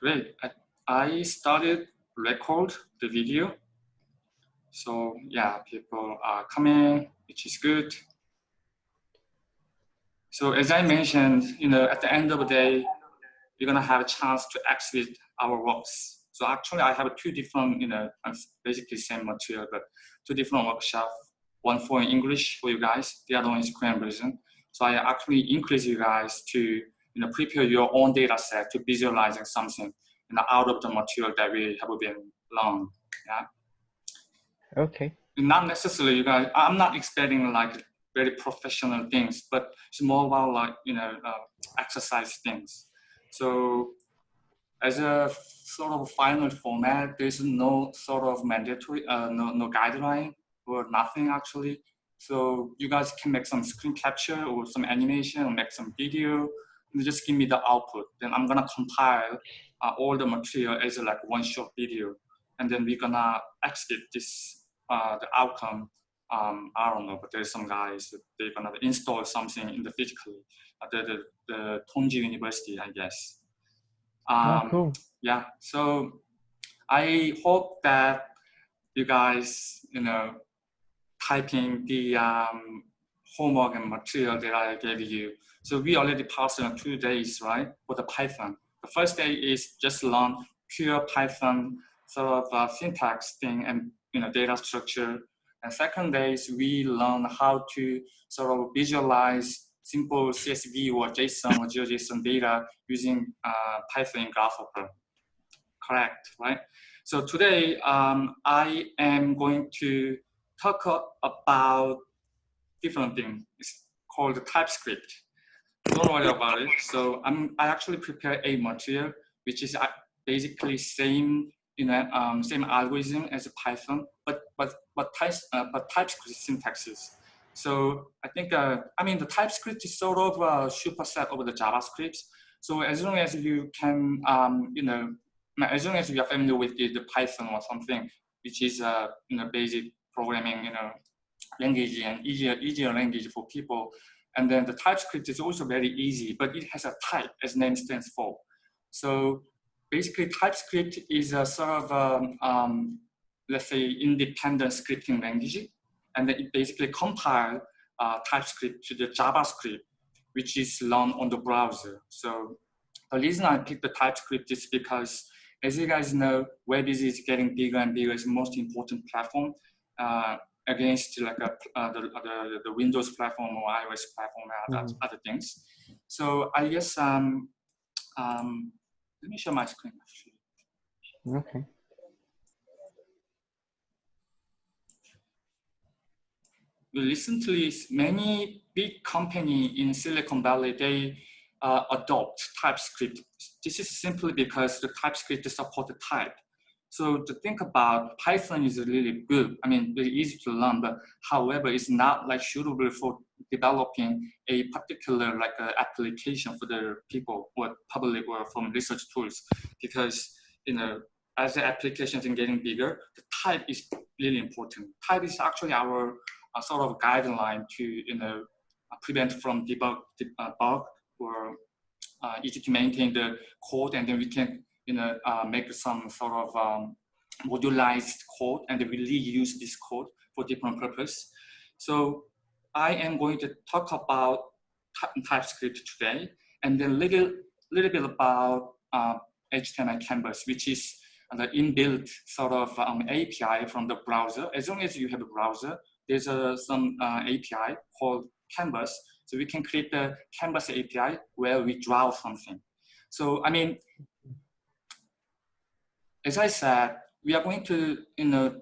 Great. I, I started record the video. So yeah, people are coming, which is good. So as I mentioned, you know, at the end of the day, you're gonna have a chance to exhibit our works. So actually I have two different, you know, basically same material, but two different workshops. One for English for you guys, the other one is Korean version. So I actually encourage you guys to, you know, prepare your own data set to visualizing something you know, out of the material that we have been learned. Yeah. Okay. Not necessarily, you guys. I'm not expecting like very professional things, but it's more about like you know uh, exercise things. So as a sort of final format, there's no sort of mandatory, uh, no, no guideline or nothing actually. So you guys can make some screen capture or some animation or make some video just give me the output. Then I'm gonna compile uh, all the material as like one short video. And then we're gonna exit this, uh, the outcome um, I don't know, but there's some guys they're gonna install something in the physically, uh, the, the, the Tongji University, I guess. Oh, um, oh, cool. Yeah, so I hope that you guys, you know, typing the um, homework and material that I gave you. So we already passed on two days, right, for the Python. The first day is just learn pure Python sort of uh, syntax thing and you know data structure and second day is we learn how to sort of visualize simple CSV or JSON or GeoJSON data using uh, Python Grasshopper. Correct, right? So today um, I am going to talk about different thing. It's called TypeScript. Don't worry about it. So I'm, I actually prepare a material which is uh, basically same you know, um, same algorithm as a Python, but but but, type, uh, but TypeScript syntaxes. So I think uh, I mean the TypeScript is sort of a superset of the JavaScript. So as long as you can, um, you know, as long as you are familiar with the, the Python or something, which is uh, you know basic programming, you know, language and easier easier language for people. And then the TypeScript is also very easy, but it has a type as name stands for. So basically TypeScript is a sort of, um, um, let's say, independent scripting language. And then it basically compile uh, TypeScript to the JavaScript, which is run on the browser. So the reason I picked the TypeScript is because, as you guys know, web is getting bigger and bigger. It's the most important platform uh, against like a, uh, the, the, the, Windows platform or iOS platform and mm -hmm. other things. So I guess um, um, let me show my screen actually. Okay. Recently, many big company in Silicon Valley, they uh, adopt TypeScript. This is simply because the TypeScript support the type. So to think about Python is really good. I mean, very easy to learn, but however, it's not like suitable for developing a particular like uh, application for the people or public or from research tools because, you know, as the applications are getting bigger, the type is really important. Type is actually our uh, sort of guideline to, you know, prevent from debug, debug or uh, easy to maintain the code and then we can you know, uh, make some sort of um, modularized code and really use this code for different purpose. So I am going to talk about TypeScript today and then little, little bit about uh, HTML Canvas, which is the inbuilt sort of um, API from the browser. As long as you have a browser, there's a, some uh, API called Canvas. So we can create the Canvas API where we draw something. So, I mean, as I said, we are going to, you know,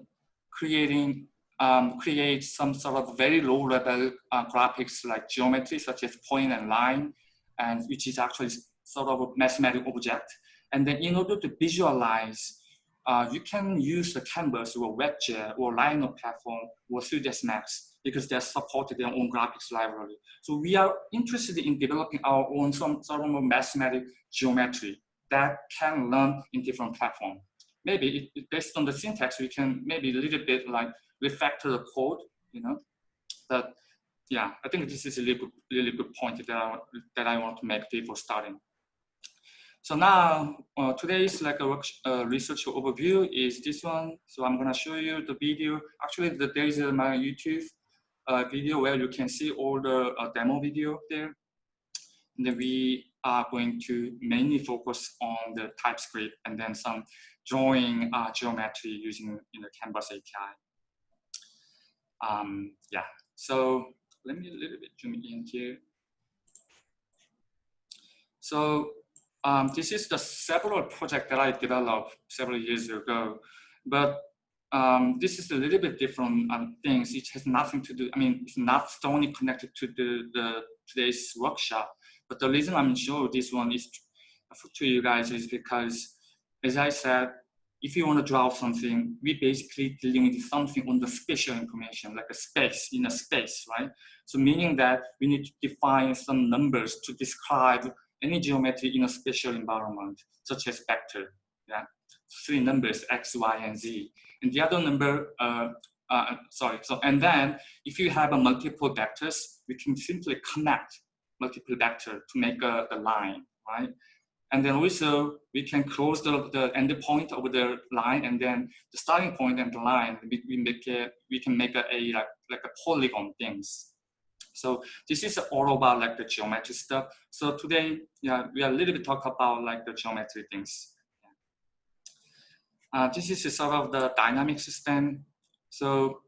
creating, um, create some sort of very low level uh, graphics like geometry, such as point and line, and which is actually sort of a mathematical object. And then in order to visualize, uh, you can use the Canvas or WebGL or Rhino platform or 3ds Max because they're supported their own graphics library. So we are interested in developing our own some sort of mathematical geometry that can learn in different platforms maybe it, based on the syntax, we can maybe a little bit like refactor the code, you know. But yeah, I think this is a really good, really good point that I, that I want to make before starting. So now, uh, today's like a work, uh, research overview is this one. So I'm gonna show you the video. Actually, the, there is a, my YouTube uh, video where you can see all the uh, demo video there. And then we are going to mainly focus on the TypeScript and then some drawing uh, geometry using you know, Canvas API. Um, yeah, so let me a little bit zoom in here. So um, this is the several project that I developed several years ago, but um, this is a little bit different um, things. It has nothing to do, I mean, it's not strongly connected to the, the today's workshop. But the reason I'm sure this one is to you guys is because, as I said, if you want to draw something, we basically dealing with something on the spatial information, like a space in a space, right? So meaning that we need to define some numbers to describe any geometry in a spatial environment, such as vector, yeah? Three numbers, X, Y, and Z. And the other number, uh, uh, sorry, so, and then if you have a multiple vectors, we can simply connect multiple vector to make a, a line, right? And then also we can close the, the end point of the line and then the starting point and the line, we, we make it, we can make a, a like, like a polygon things. So this is all about like the geometry stuff. So today, yeah, we are a little bit talk about like the geometry things. Uh, this is sort of the dynamic system. So,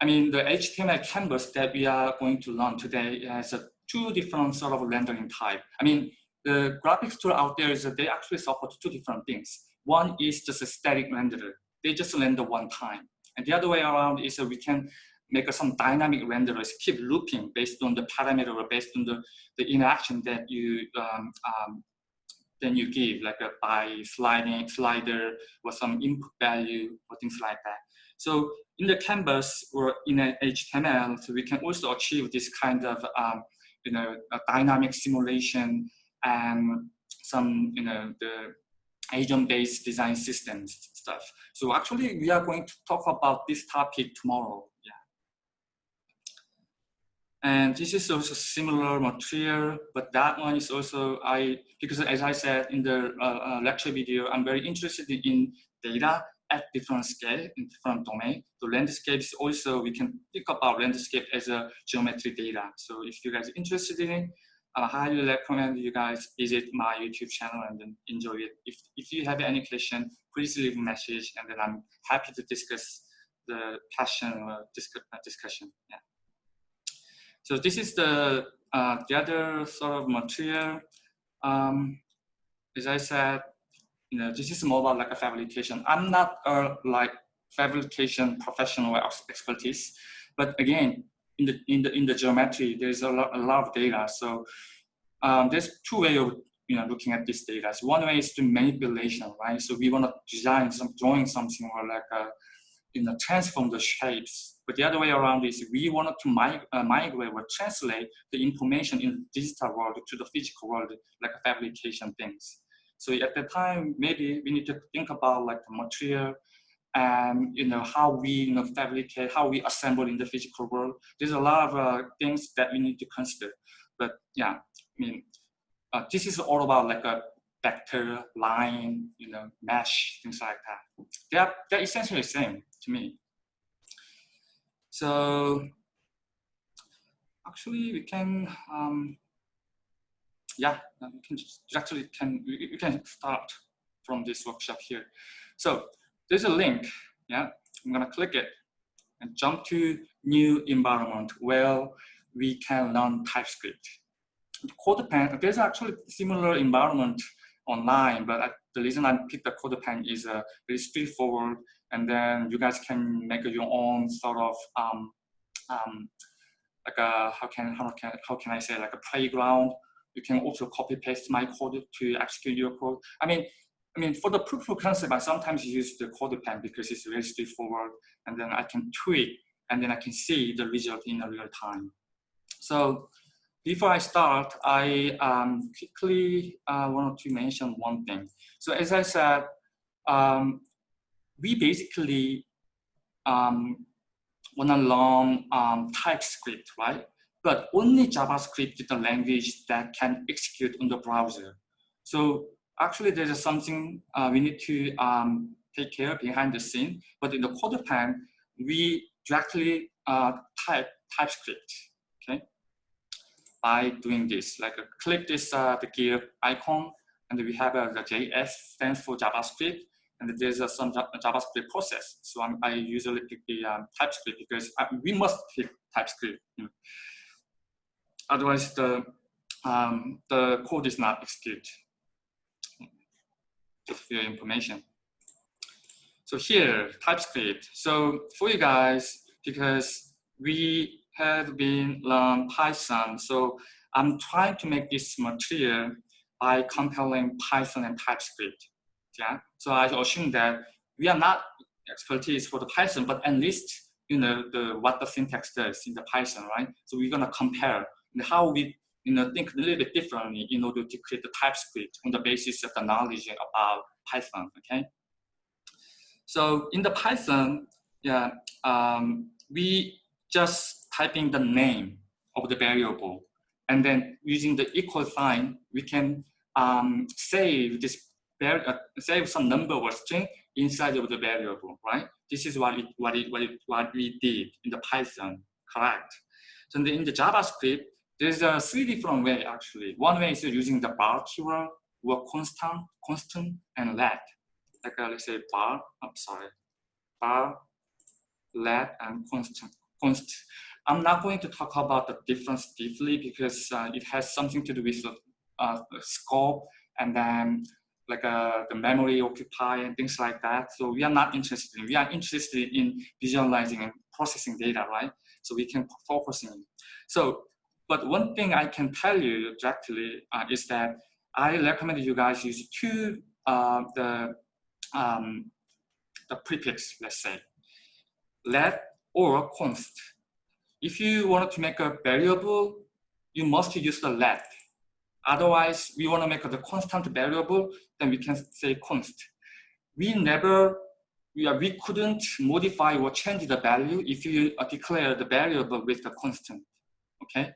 I mean, the HTML canvas that we are going to learn today has a two different sort of rendering type. I mean, the graphics tool out there is that they actually support two different things. One is just a static renderer. They just render one time. And the other way around is that we can make some dynamic renderers keep looping based on the parameter or based on the, the interaction that you um, um, then you give like a by sliding slider or some input value or things like that. So in the canvas or in an HTML, so we can also achieve this kind of um, you know dynamic simulation and some, you know, the agent-based design systems stuff. So actually, we are going to talk about this topic tomorrow. Yeah. And this is also similar material, but that one is also I because as I said in the uh, uh, lecture video, I'm very interested in data at different scale in different domain. The landscapes also we can think about landscape as a geometry data. So if you guys are interested in it, I highly recommend you guys visit my YouTube channel and then enjoy it. If, if you have any question, please leave a message and then I'm happy to discuss the passion or discuss, uh, discussion. Yeah. So this is the, uh, the other sort of material. Um, as I said, you know, this is more about like a fabrication. I'm not a like fabrication professional expertise, but again, in the in the in the geometry, there's a lot, a lot of data. So um, there's two ways of you know looking at this data. So one way is to manipulation, right? So we want to design some drawing something or like a, you know transform the shapes. But the other way around is we wanted to mig uh, migrate or translate the information in the digital world to the physical world, like fabrication things. So at the time, maybe we need to think about like the material, and you know how we you know fabricate, how we assemble in the physical world. There's a lot of uh, things that we need to consider. But yeah, I mean, uh, this is all about like a vector, line, you know, mesh, things like that. They're they're essentially the same to me. So actually, we can. Um, yeah, we can just actually can we can start from this workshop here. So there's a link, yeah, I'm gonna click it and jump to new environment where we can learn TypeScript. CodePen, there's actually similar environment online, but the reason I picked the CodePen is uh, very straightforward, and then you guys can make your own sort of um, um, like a how can how can how can I say like a playground. You can also copy paste my code to execute your code. I mean, I mean, for the proof of concept, I sometimes use the CodePen because it's very straightforward, and then I can tweak, and then I can see the result in real time. So before I start, I um, quickly uh, want to mention one thing. So as I said, um, we basically um, want to learn um, TypeScript, right? But only JavaScript is the language that can execute on the browser. So actually there's something uh, we need to um, take care behind the scene, but in the CodePen, we directly uh, type TypeScript, okay? By doing this, like uh, click this uh, the gear icon, and we have uh, the JS stands for JavaScript, and there's uh, some JavaScript process. So I'm, i usually pick the um, TypeScript because I, we must pick TypeScript. You know. Otherwise, the um, the code is not executed. For your information. So here, TypeScript. So for you guys, because we have been learn Python, so I'm trying to make this material by comparing Python and TypeScript. Yeah. So I assume that we are not expertise for the Python, but at least you know the what the syntax does in the Python, right? So we're gonna compare how we you know think a little bit differently in order to create the TypeScript on the basis of the knowledge about Python. Okay. So in the Python, yeah, um, we just typing the name of the variable, and then using the equal sign, we can um, save this uh, save some number or string inside of the variable, right? This is what it, what it, what it, what we did in the Python, correct? So in the, in the JavaScript, there's a three different way actually. One way is using the var keyword or constant, constant and let. Like uh, let's say var, I'm sorry, var, let and constant, constant. I'm not going to talk about the difference deeply because uh, it has something to do with the uh, scope and then like uh, the memory occupy and things like that. So we are not interested in, we are interested in visualizing and processing data, right? So we can focus in. So, but one thing I can tell you directly uh, is that I recommend you guys use two, uh, the, um, the prefix, let's say, let or const. If you want to make a variable, you must use the let Otherwise, we want to make the constant variable, then we can say const. We never, we, are, we couldn't modify or change the value if you declare the variable with the constant, okay?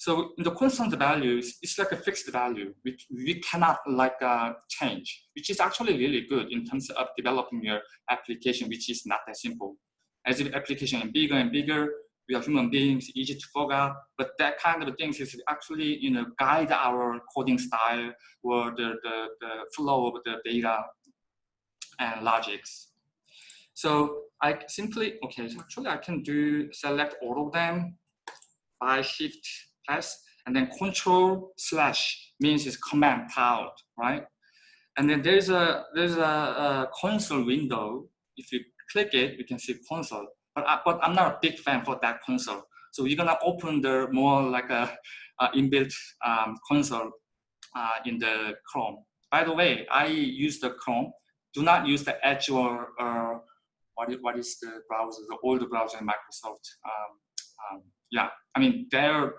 So the constant values, is like a fixed value, which we cannot like uh, change, which is actually really good in terms of developing your application, which is not that simple. As the application is bigger and bigger, we are human beings, easy to forget, but that kind of things is actually, you know, guide our coding style or the, the, the flow of the data and logics. So I simply, okay, so actually I can do select all of them by shift plus and then control slash means is command out, right? And then there's a there's a, a console window. If you click it, you can see console. But, I, but I'm not a big fan for that console. So you're gonna open the more like a, a inbuilt um, console uh, in the Chrome. By the way, I use the Chrome. Do not use the Edge or uh, what, is, what is the browser, the older browser in Microsoft. Um, um, yeah, I mean, they're,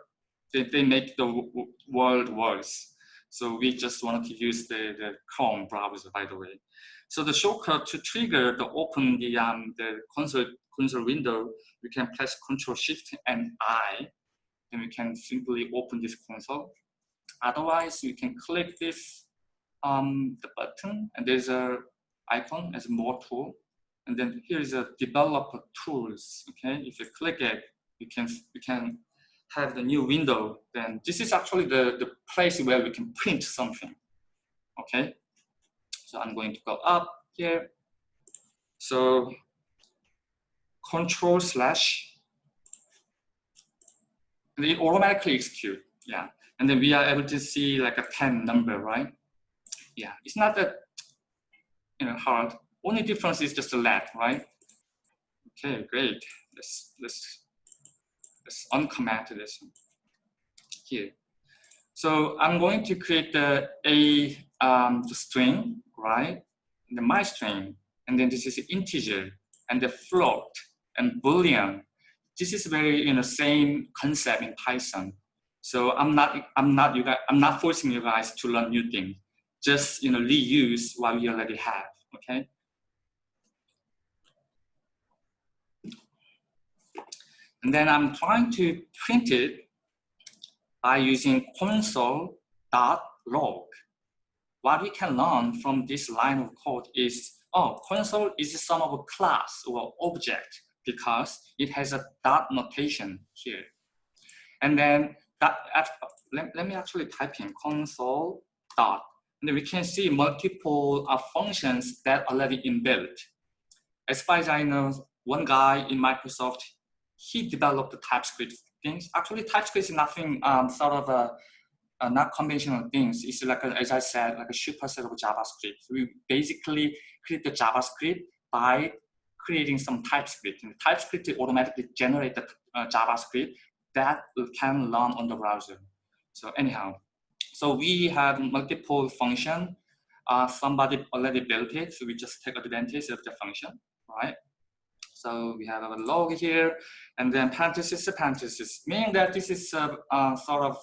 they, they make the world worse. So we just wanted to use the, the Chrome browser, by the way. So the shortcut to trigger the open the, um, the console console window, we can press Control Shift and I, and we can simply open this console. Otherwise, you can click this um, the button, and there's a icon as more tool, and then here is a developer tools. Okay, if you click it, you can you can have the new window. Then this is actually the the place where we can print something. Okay, so I'm going to go up here. So control slash, and it automatically execute. Yeah, and then we are able to see like a 10 number, right? Yeah, it's not that you know hard. Only difference is just the let, right? Okay, great. Let's let's this one. here. So I'm going to create the a um, the string, right? The my string, and then this is integer and the float and Boolean. This is very you know same concept in Python. So I'm not I'm not you guys I'm not forcing you guys to learn new things. Just you know reuse what we already have. Okay. And then I'm trying to print it by using console.log. what we can learn from this line of code is, oh, console is some of a class or object because it has a dot notation here. And then that, let, let me actually type in console dot. And we can see multiple uh, functions that are already inbuilt. As far as I know, one guy in Microsoft, he developed the TypeScript things. Actually, TypeScript is nothing um, sort of a, a, not conventional things. It's like, a, as I said, like a superset of JavaScript. We basically create the JavaScript by creating some TypeScript. And TypeScript automatically generate the uh, JavaScript that can run on the browser. So anyhow, so we have multiple function. Uh, somebody already built it, so we just take advantage of the function, right? So we have a log here, and then parenthesis parenthesis, meaning that this is a, a sort of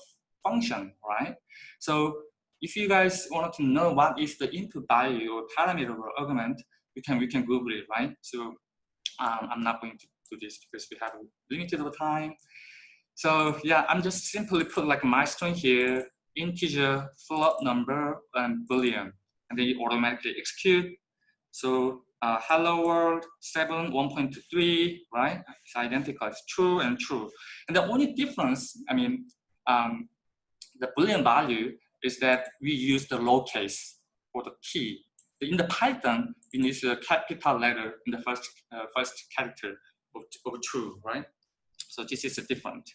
function, right? So if you guys want to know what is the input value or parameter or argument, we can we can Google it, right? So um, I'm not going to do this because we have limited time. So yeah, I'm just simply put like my string here, integer, float number, and boolean, and then it automatically execute. So uh, hello world 7 1.3 right? It's identical it's true and true. And the only difference i mean um, the boolean value is that we use the lowercase for the key. In the python we use a capital letter in the first uh, first character of, of true right? So this is different.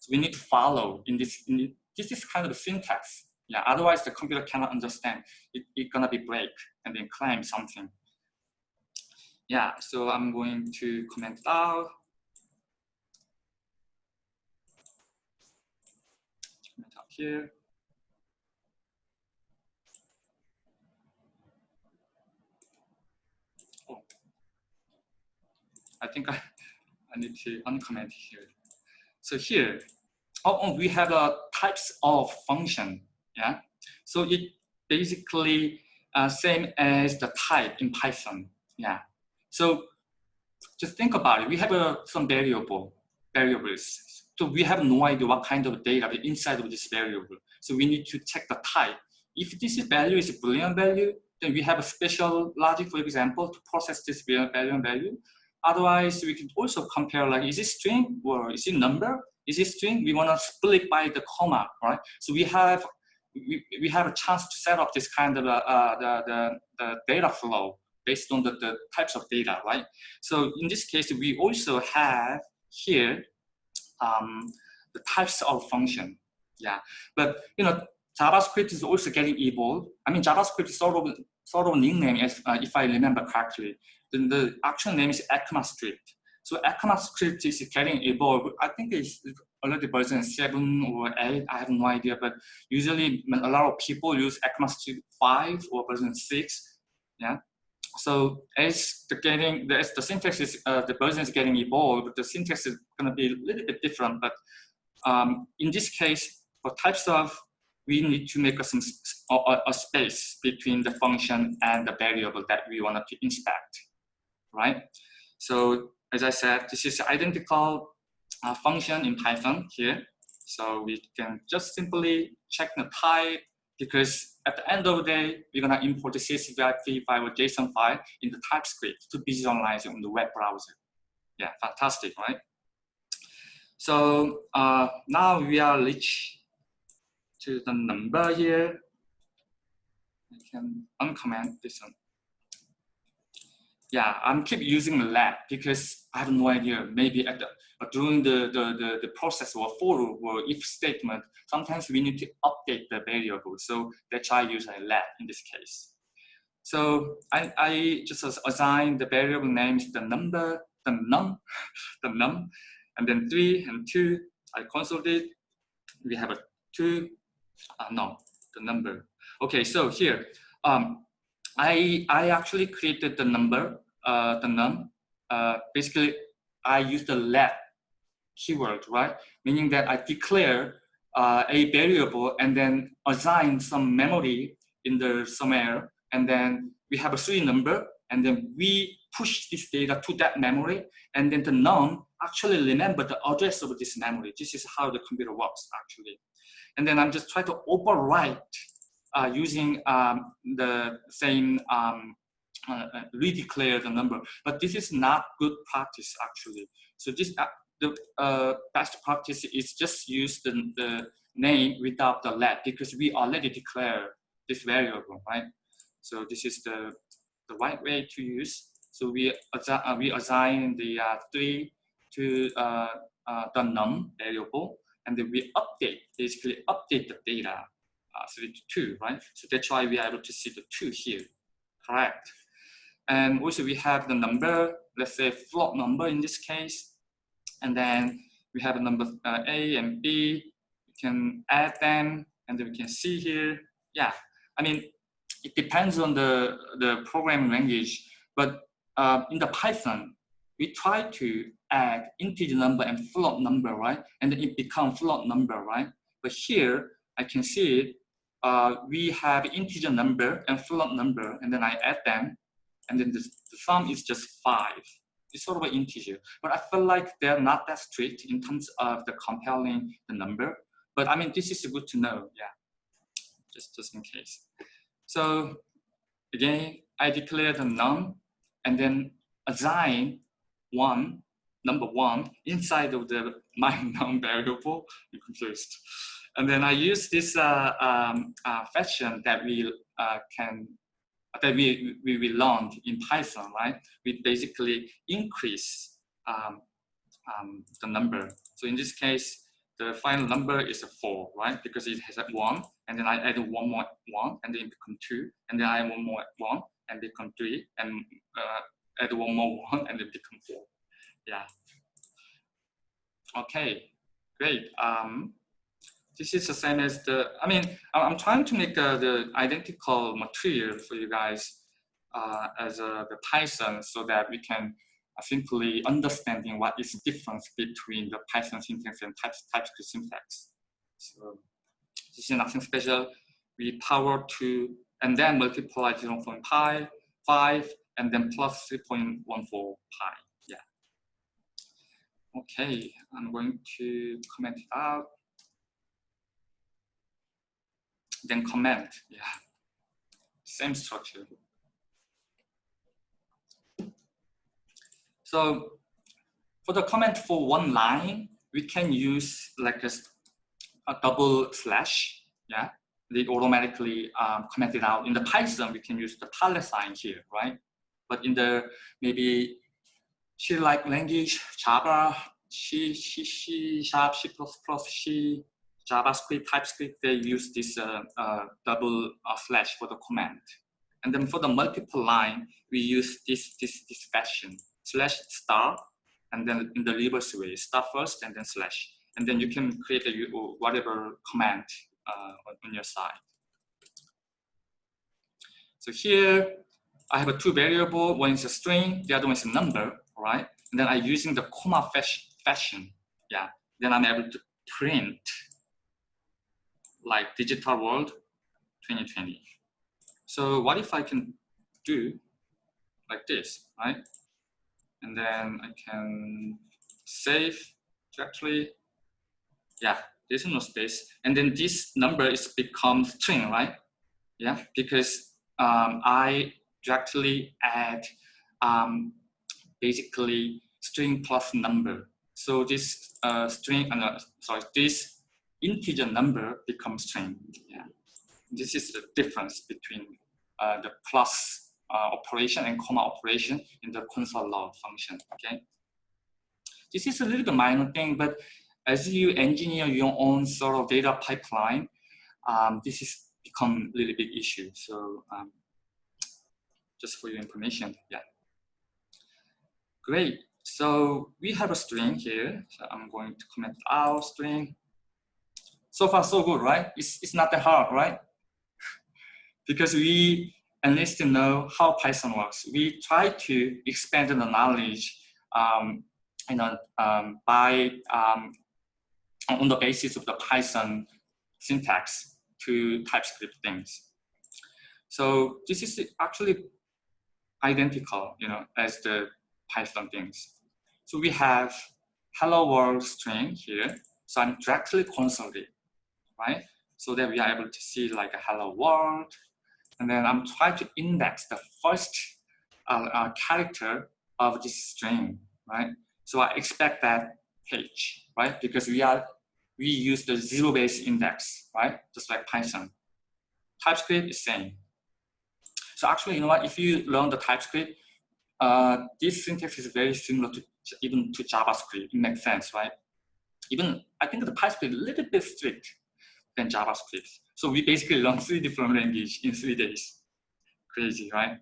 So we need to follow in this in this is kind of syntax. Yeah otherwise the computer cannot understand. It, it's gonna be break and then claim something yeah, so I'm going to comment out. Comment out here. Oh, I think I, I need to uncomment here. So here, oh, oh we have a types of function. Yeah, so it basically uh, same as the type in Python. Yeah, so just think about it. We have uh, some variable variables. So we have no idea what kind of data inside of this variable. So we need to check the type. If this value is a Boolean value, then we have a special logic, for example, to process this Boolean value. Otherwise, we can also compare like, is it string or is it number? Is it string? We want to split by the comma, right? So we have we, we have a chance to set up this kind of uh, uh the, the, the data flow based on the, the types of data, right? So in this case, we also have here um, the types of function. Yeah, but you know, JavaScript is also getting evolved. I mean, JavaScript is sort of sort of nickname, as, uh, if I remember correctly. Then the actual name is ECMAScript. So ECMAScript is getting evolved. I think it's already version seven or eight. I have no idea, but usually a lot of people use ECMAScript five or version six. Yeah, so as the getting as the syntax is uh, the version is getting evolved, the syntax is going to be a little bit different. But um, in this case, for types of, we need to make a, a, a, space between the function and the variable that we want to inspect, right? So as I said, this is identical uh, function in Python here. So we can just simply check the type because at the end of the day, we're gonna import the CSV file or JSON file in the TypeScript to visualize it on the web browser. Yeah, fantastic, right? So uh, now we are reach to the number here. I can uncomment this one. Yeah, I'm keep using let because I have no idea. Maybe at the during the, the, the, the, process or for or if statement, sometimes we need to update the variable. So that's why I use a let in this case. So I, I just assign the variable names the number, the num, the num, and then three and two. I consolidate. We have a two, uh, no, the number. Okay, so here, um, I I actually created the number, uh, the num. Uh, basically, I use the let keyword, right? Meaning that I declare uh, a variable and then assign some memory in the somewhere, and then we have a string number, and then we push this data to that memory, and then the num actually remember the address of this memory. This is how the computer works actually. And then I'm just trying to overwrite uh, using um, the same um, uh, uh, redeclare the number, but this is not good practice actually. So this uh, the uh, best practice is just use the, the name without the let because we already declare this variable, right? So this is the the right way to use. So we assign, uh, we assign the three to the num variable, and then we update basically update the data uh, two, right? So that's why we are able to see the two here, correct? And also we have the number, let's say float number in this case. And then we have a number uh, A and B. We can add them and then we can see here. Yeah, I mean, it depends on the, the programming language, but uh, in the Python, we try to add integer number and float number, right? And then it becomes float number, right? But here, I can see it, uh, we have integer number and float number, and then I add them, and then the, the sum is just five. It's sort of an integer, but I feel like they're not that strict in terms of the compiling the number. But I mean, this is good to know, yeah, just, just in case. So again, I declare the num and then assign one, number one, inside of the my num variable, you're confused. And then I use this uh, um, uh, fashion that we uh, can that we, we, we learned in Python, right? We basically increase um, um, the number. So in this case, the final number is a four, right? Because it has a one, and then I add one more one, and then it become two, and then I add one more one, and become three, and uh, add one more one, and it become four. Yeah. Okay, great. Um, this is the same as the, I mean, I'm trying to make uh, the identical material for you guys uh, as uh, the Python so that we can simply understanding what is the difference between the Python syntax and type, TypeScript syntax. So this is nothing special. We power 2 and then multiply 0 0.5 and then plus 3.14 pi. Yeah. Okay, I'm going to comment it out. Then comment. Yeah, same structure. So for the comment for one line, we can use like a, a double slash. Yeah, they automatically um, comment it out. In the Python, we can use the tilde sign here, right? But in the maybe C-like language, Java, C, C, C sharp, C++, C, JavaScript, TypeScript, they use this uh, uh, double uh, slash for the command. And then for the multiple line, we use this, this, this fashion, slash star, and then in the reverse way, star first and then slash. And then you can create a, whatever command uh, on your side. So here, I have a two variable, one is a string, the other one is a number, right? And then I'm using the comma fashion, yeah. Then I'm able to print like digital world 2020. So what if I can do like this, right? And then I can save directly. Yeah, there's no space. And then this number is become string, right? Yeah, because um, I directly add um, basically string plus number. So this uh, string, uh, sorry, this integer number becomes string. Yeah. This is the difference between uh, the plus uh, operation and comma operation in the console log function. Okay. This is a little bit minor thing, but as you engineer your own sort of data pipeline, um, this is become a really big issue. So um, just for your information, yeah. Great. So we have a string here. So I'm going to comment our string. So far, so good, right? It's, it's not that hard, right? because we at least know how Python works. We try to expand the knowledge um, you know, um, by um, on the basis of the Python syntax to TypeScript things. So this is actually identical, you know, as the Python things. So we have hello world string here. So I'm directly consulting right? so that we are able to see like a hello world. And then I'm trying to index the first uh, uh, character of this string, right? So I expect that page, right? Because we are we use the zero base index, right? Just like Python. TypeScript is same. So actually, you know what? If you learn the TypeScript, uh, this syntax is very similar to even to JavaScript. It makes sense, right? Even I think the TypeScript is a little bit strict than JavaScript. So we basically learn three different languages in three days. Crazy, right?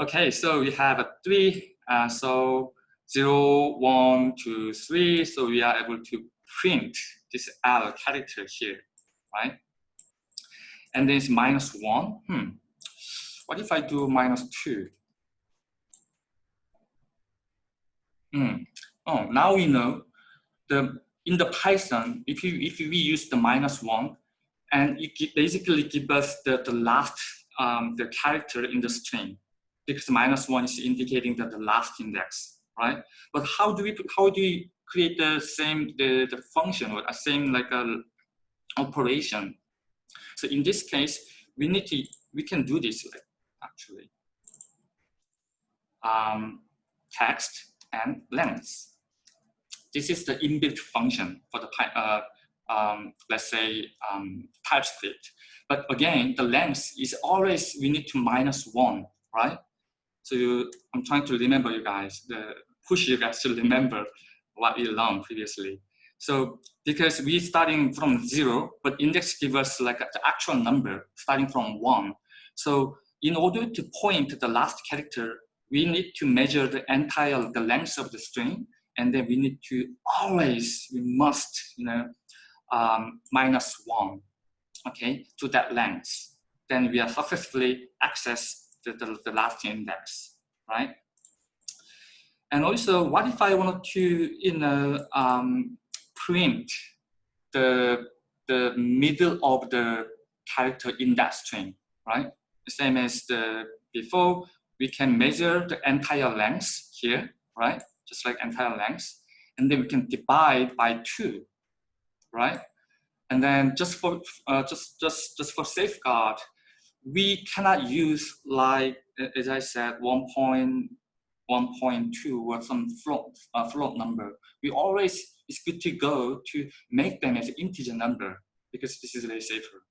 Okay, so we have a three. Uh, so zero, one, two, three. So we are able to print this L character here, right? And then it's minus one. Hmm. What if I do minus two? Hmm. Oh, now we know the in the Python, if you if we use the minus one, and it basically gives us the, the last um, the character in the string because minus one is indicating that the last index, right? But how do we how do we create the same the, the function or a same like a operation? So in this case, we need to we can do this like actually um, text and length. This is the inbuilt function for the uh, um, let's say um, TypeScript. But again, the length is always we need to minus one, right? So you, I'm trying to remember you guys, the push you guys to remember what we learned previously. So because we starting from zero, but index gives us like the actual number starting from one. So in order to point to the last character, we need to measure the entire the length of the string, and then we need to always we must you know um, minus one, okay, to that length. Then we are successfully access the, the, the last index, right? And also, what if I wanted to, you know, um, print the the middle of the character in that string, right? Same as the before, we can measure the entire length here, right? Just like entire length. And then we can divide by two, right? And then just for uh, just just just for safeguard, we cannot use like as I said 1.1.2 or some float uh, float number. We always it's good to go to make them as integer number because this is very safer.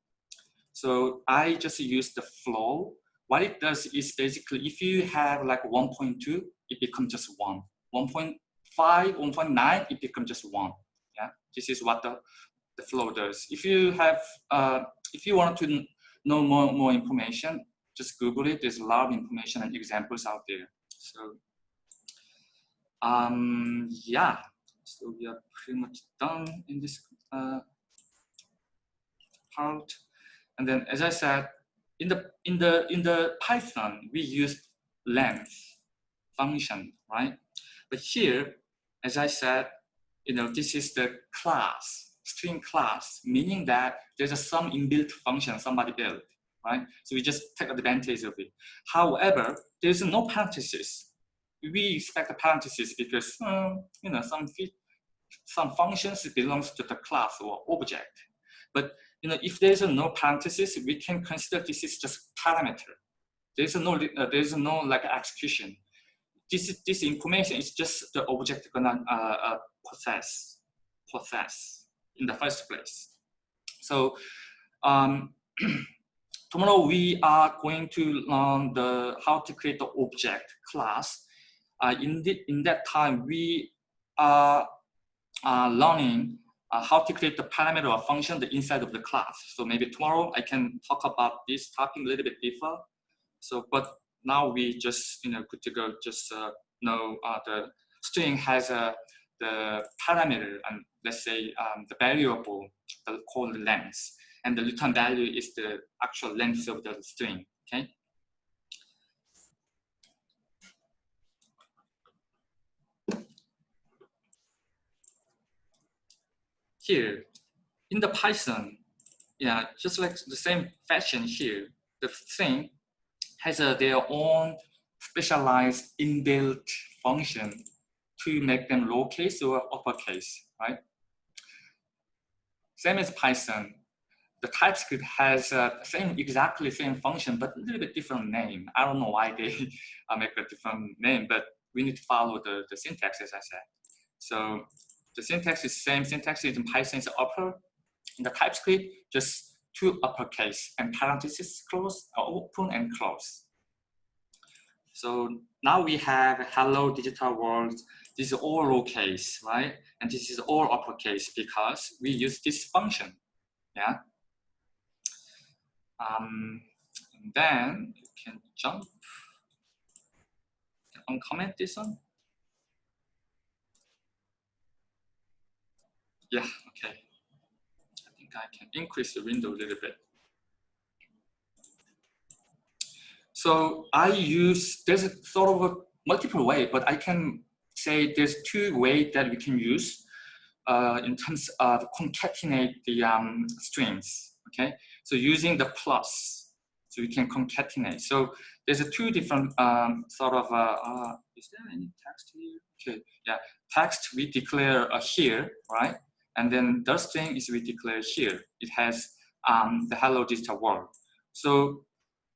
So I just use the floor. What it does is basically if you have like 1.2, it becomes just one. 1.5, 1.9, it becomes just one. This is what the the floor does. If you have, uh, if you want to know more, more information, just Google it. There's a lot of information and examples out there. So, um, yeah, so we are pretty much done in this uh, part. And then, as I said, in the in the in the Python, we use length function, right? But here, as I said, you know, this is the class string class, meaning that there's a some inbuilt function somebody built, right? So we just take advantage of it. However, there's no parenthesis. We expect a parenthesis because um, you know some some functions belongs to the class or object. But you know if there's no parenthesis, we can consider this is just parameter. There's no uh, there's no like execution. This this information is just the object gonna uh, uh, possess possess in the first place. So um, tomorrow we are going to learn the how to create the object class. Uh, in, the, in that time, we are uh, learning uh, how to create the parameter or function the inside of the class. So maybe tomorrow I can talk about this topic a little bit deeper. So, but now we just, you know, good to go, just uh, know uh, the string has a the parameter and let's say um, the variable called length and the return value is the actual length of the string okay? Here in the python yeah just like the same fashion here the thing has their own specialized inbuilt function to make them lowercase or uppercase, right? Same as Python. the TypeScript has uh, same exactly same function, but a little bit different name. I don't know why they uh, make a different name, but we need to follow the, the syntax as I said. So the syntax is same syntax is in Python is upper. In the TypeScript, just two uppercase and parentheses close, uh, open and close. So now we have hello digital world. This is all lowercase, right? And this is all uppercase because we use this function, yeah? Um, and then you can jump, uncomment this one. Yeah, okay. I think I can increase the window a little bit. So I use, there's a sort of a multiple way, but I can say there's two ways that we can use uh, in terms of concatenate the um, strings, okay? So using the plus, so we can concatenate. So there's a two different um, sort of, uh, uh, is there any text here? Okay, yeah, text we declare uh, here, right? And then the string is we declare here. It has um, the hello digital world. So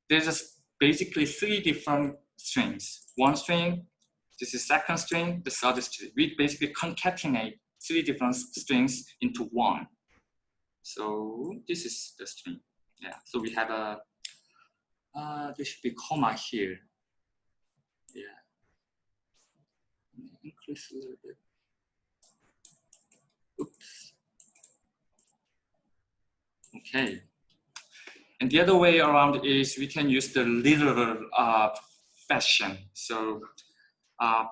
there's basically three different strings. One string, this is second string, the third string. We basically concatenate three different strings into one. So this is the string. Yeah, so we have a, uh, there should be comma here. Yeah. Increase a little bit. Oops. Okay. And the other way around is we can use the literal uh, fashion. So uh,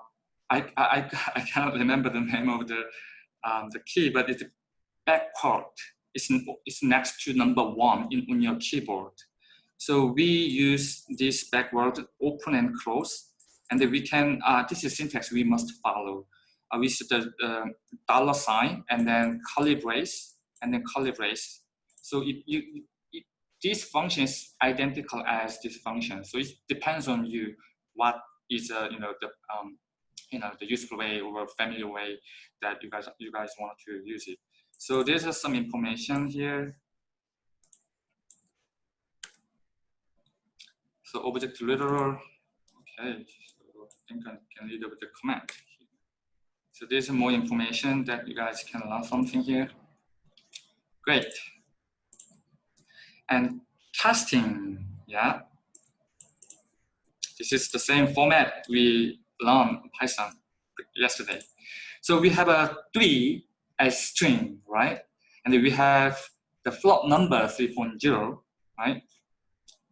I, I, I cannot remember the name of the, um, the key, but it's backward. It's, it's next to number one in, on your keyboard. So we use this backward open and close. And then we can, uh, this is syntax we must follow. Uh, with the uh, dollar sign and then curly brace and then curly brace. So it, you, it, this function is identical as this function. So it depends on you what is uh, you know the um, you know the useful way or familiar way that you guys you guys want to use it. So there's uh, some information here. So object literal. Okay, so I think I can read over the command. So there's more information that you guys can learn something here. Great. And casting, yeah. This is the same format we learned Python yesterday. So we have a three as string, right? And we have the float number 3.0, right?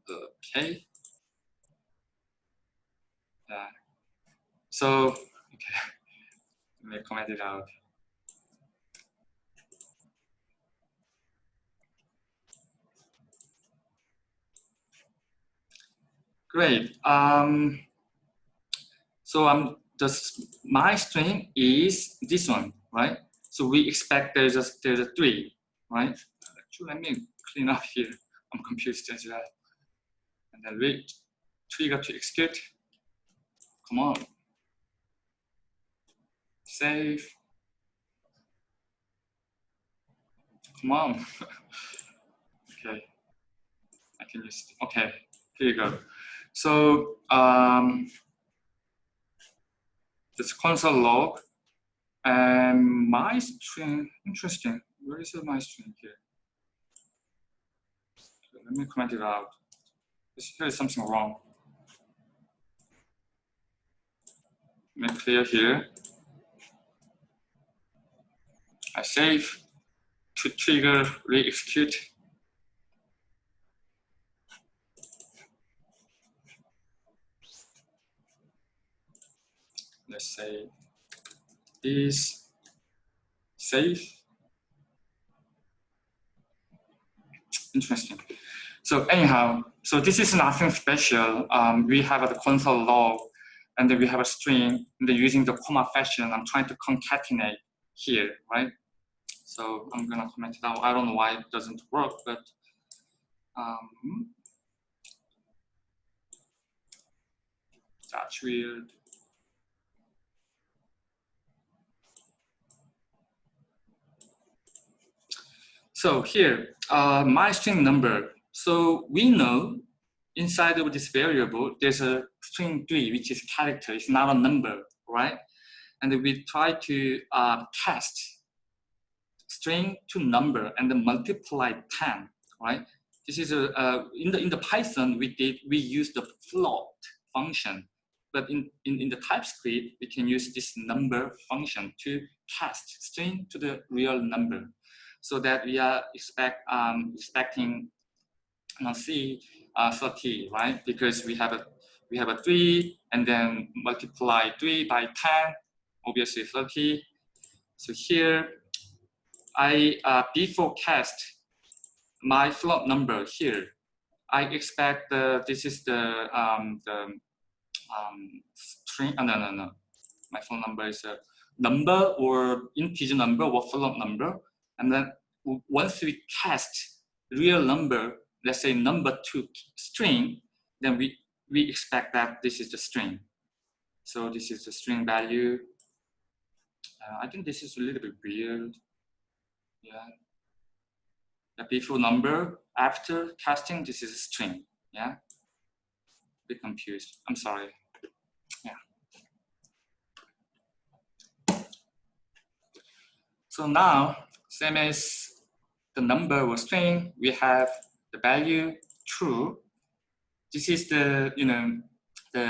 Okay. Yeah. So, okay let me comment it out. Great. Um, so um, the my string is this one, right? So we expect there's a there's a three, right? Actually, let me clean up here. I'm confused as well. And then we trigger to execute. Come on save. Come on. okay. I can just, okay, here you go. So um, this console log and my string, interesting. Where is my string here? Let me comment it out. Here is something wrong. Me clear here. I save to trigger re-execute. Let's say is save. Interesting. So anyhow, so this is nothing special. Um, we have a console log and then we have a string and then using the comma fashion, I'm trying to concatenate here, right? So I'm gonna comment it out. I don't know why it doesn't work, but um, that's weird. So here, uh, my string number. So we know inside of this variable, there's a string three, which is character. It's not a number, right? And we try to uh, cast string to number and then multiply 10, right? This is a, uh, in the in the Python we did we use the float function, but in, in in the TypeScript we can use this number function to cast string to the real number, so that we are expect um, expecting uh, C uh, 30, right? Because we have a we have a three and then multiply three by 10, obviously 30. So here I uh, before cast my float number here. I expect the, this is the, um, the um, string, oh, no, no, no. My phone number is a number or integer number or float number. And then once we cast real number, let's say number to string, then we, we expect that this is the string. So this is the string value. Uh, I think this is a little bit weird. Yeah, the before number after casting this is a string yeah A bit confused i'm sorry yeah so now same as the number or string we have the value true this is the you know the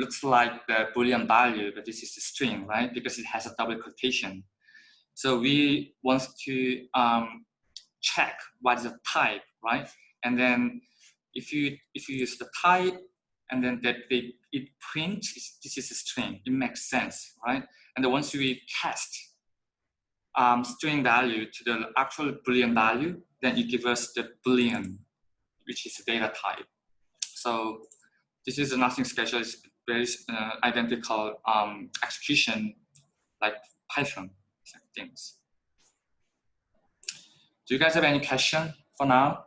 looks like the boolean value but this is the string right because it has a double quotation so we want to um, check what is the type, right? And then if you if you use the type and then that they it prints this is a string, it makes sense, right? And then once we cast um, string value to the actual boolean value, then it gives us the boolean, which is a data type. So this is nothing special. It's very uh, identical um, execution like Python things. Do you guys have any question for now?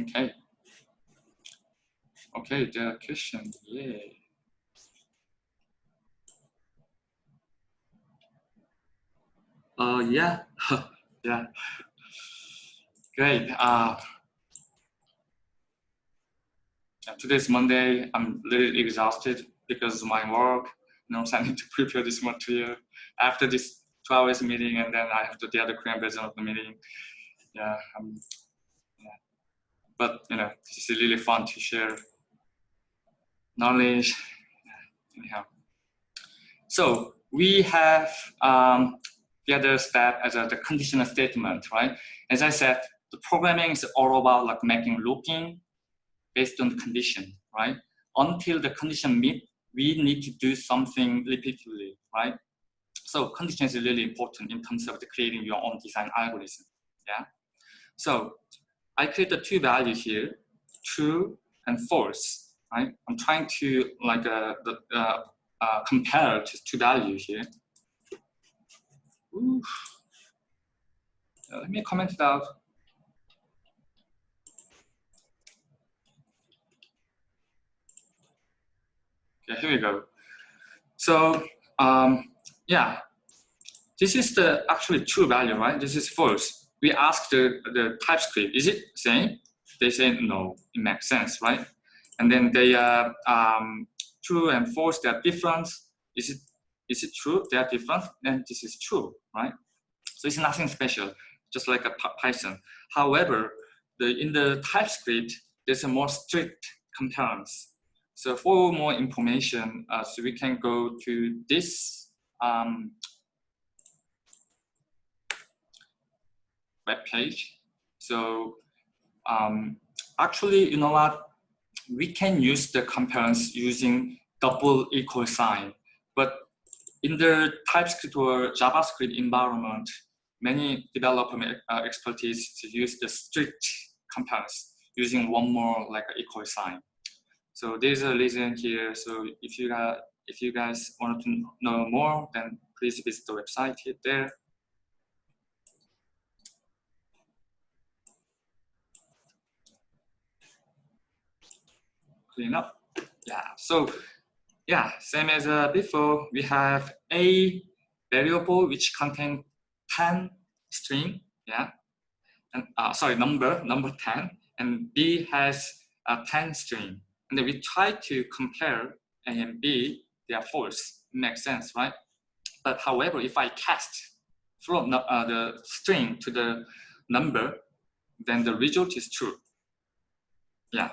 Okay. Okay, there are questions. Uh, yeah, yeah. Great. Uh, today's Monday. I'm little exhausted because of my work You know, so I need to prepare this material after this two hours meeting, and then I have to the other Korean version of the meeting. Yeah, um, yeah. But you know, this is really fun to share knowledge. Anyhow, so we have um, the other step as a, the conditional statement, right? As I said, the programming is all about like making looking based on the condition, right? Until the condition meet we need to do something repeatedly, right? So condition is really important in terms of the creating your own design algorithm, yeah? So I created two values here, true and false, right? I'm trying to like uh, the, uh, uh, compare two values here. Ooh. let me comment it out. Okay, here we go. So um, yeah, this is the actually true value, right? This is false. We ask the, the TypeScript, is it same? They say no, it makes sense, right? And then they are um, true and false, they are different. Is it, is it true? They are different, then this is true, right? So it's nothing special, just like a Python. However, the, in the TypeScript, there's a more strict compliance so for more information, uh, so we can go to this um, web page. So um, actually, you know what? We can use the comparison using double equal sign, but in the TypeScript or JavaScript environment, many developer uh, expertise to use the strict comparison using one more like equal sign. So there's a reason here. So if you got, if you guys want to know more, then please visit the website here there. Clean up. Yeah. So yeah, same as uh, before, we have A variable which contain 10 string, yeah, and uh, sorry, number, number 10, and B has a 10 string. And we try to compare A and B, they are false, makes sense, right? But however, if I cast from uh, the string to the number, then the result is true. Yeah.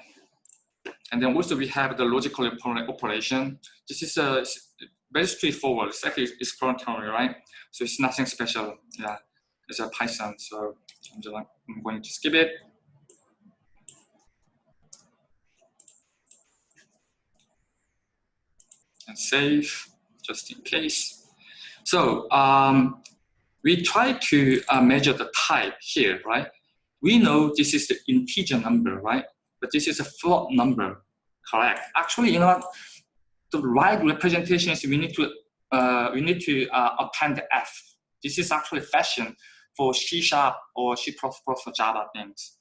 And then also we have the logical operation. This is a very straightforward. It's actually exploratory, right? So it's nothing special. Yeah, it's a Python. So I'm just I'm going to skip it. And save just in case. So um, we try to uh, measure the type here, right? We know this is the integer number, right? But this is a float number, correct? Actually, you know, the right representation is we need to uh, we need to uh, append f. This is actually fashion for C sharp or C++ for Java things.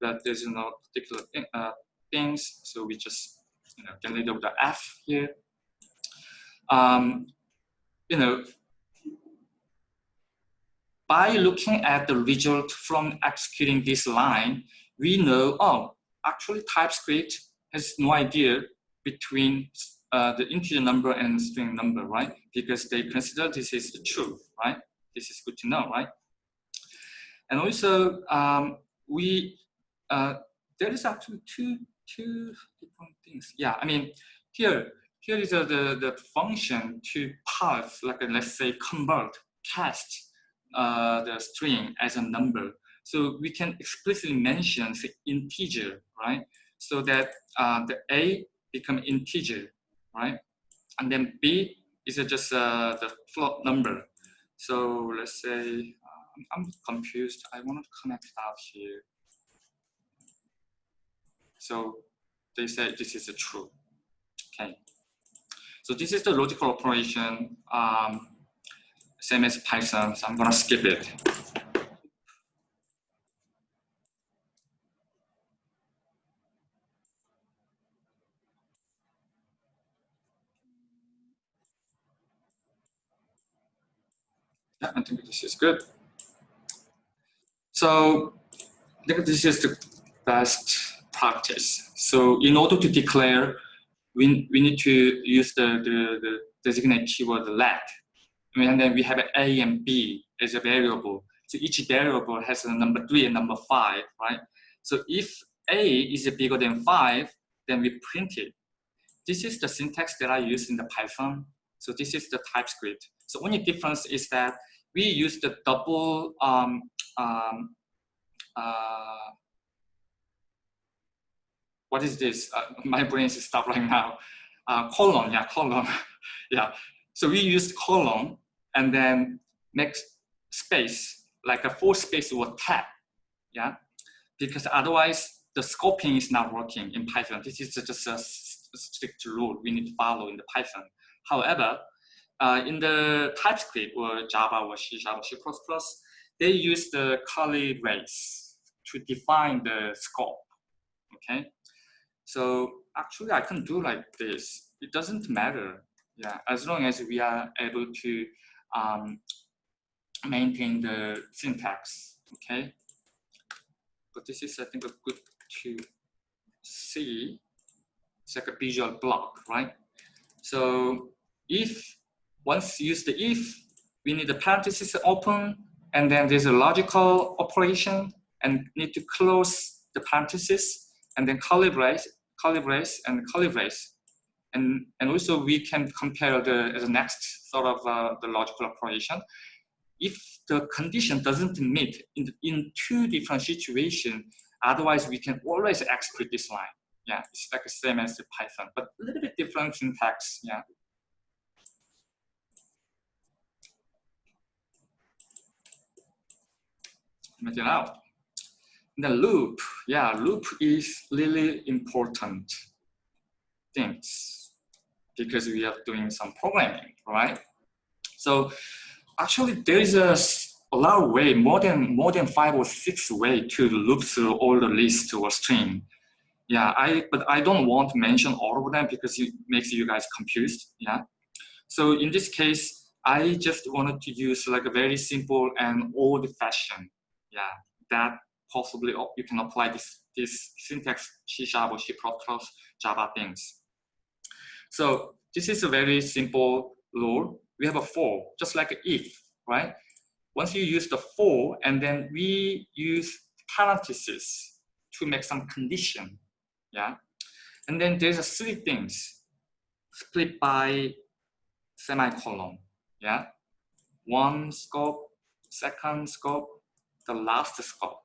But there's no particular thing, uh, things, so we just you know get rid of the f here. Um, you know, by looking at the result from executing this line, we know, oh, actually TypeScript has no idea between uh, the integer number and string number, right? Because they consider this is true, right? This is good to know, right? And also, um, we uh, there is actually two two different things. Yeah, I mean, here here is a, the the function to parse, like let's say convert, cast uh, the string as a number. So we can explicitly mention the integer, right? So that uh, the A become integer, right? And then B is just uh, the float number. So let's say, um, I'm confused. I want to connect out here. So they say this is a true. Okay. So this is the logical operation. Um, same as Python, so I'm gonna skip it. I think this is good. So I think this is the best practice. So in order to declare, we, we need to use the, the, the designate keyword let and then we have A and B as a variable. So each variable has a number three and number five, right? So if A is bigger than five, then we print it. This is the syntax that I use in the Python. So this is the TypeScript. So only difference is that we use the double um, um, uh, what is this? Uh, my brain is stopped right now. Uh, colon, yeah, colon, yeah. So we use colon and then make space, like a full space or tab, yeah? Because otherwise the scoping is not working in Python. This is just a strict rule we need to follow in the Python. However, uh, in the TypeScript or Java or C Java, C++, they use the curly brace to define the scope, okay? So actually I can do like this. It doesn't matter, yeah, as long as we are able to um, maintain the syntax, okay? But this is, I think, a good to see. It's like a visual block, right? So if once use the if, we need the parenthesis open, and then there's a logical operation, and need to close the parenthesis, and then curly brace, and curly brace. And, and also we can compare the, the next sort of uh, the logical operation. If the condition doesn't meet in, in two different situations, otherwise we can always execute this line. Yeah, it's like the same as the Python, but a little bit different syntax. Yeah. It. The loop, yeah, loop is really important things because we are doing some programming, right? So actually there is a, a lot of way, more than, more than five or six way to loop through all the list or string. Yeah, I, but I don't want to mention all of them because it makes you guys confused, yeah? So in this case, I just wanted to use like a very simple and old fashioned, yeah, that possibly you can apply this, this syntax C sharp or C++ Java things. So this is a very simple rule. We have a for, just like if, right? Once you use the for, and then we use parentheses to make some condition, yeah? And then there's a three things split by semicolon, yeah? One scope, second scope, the last scope.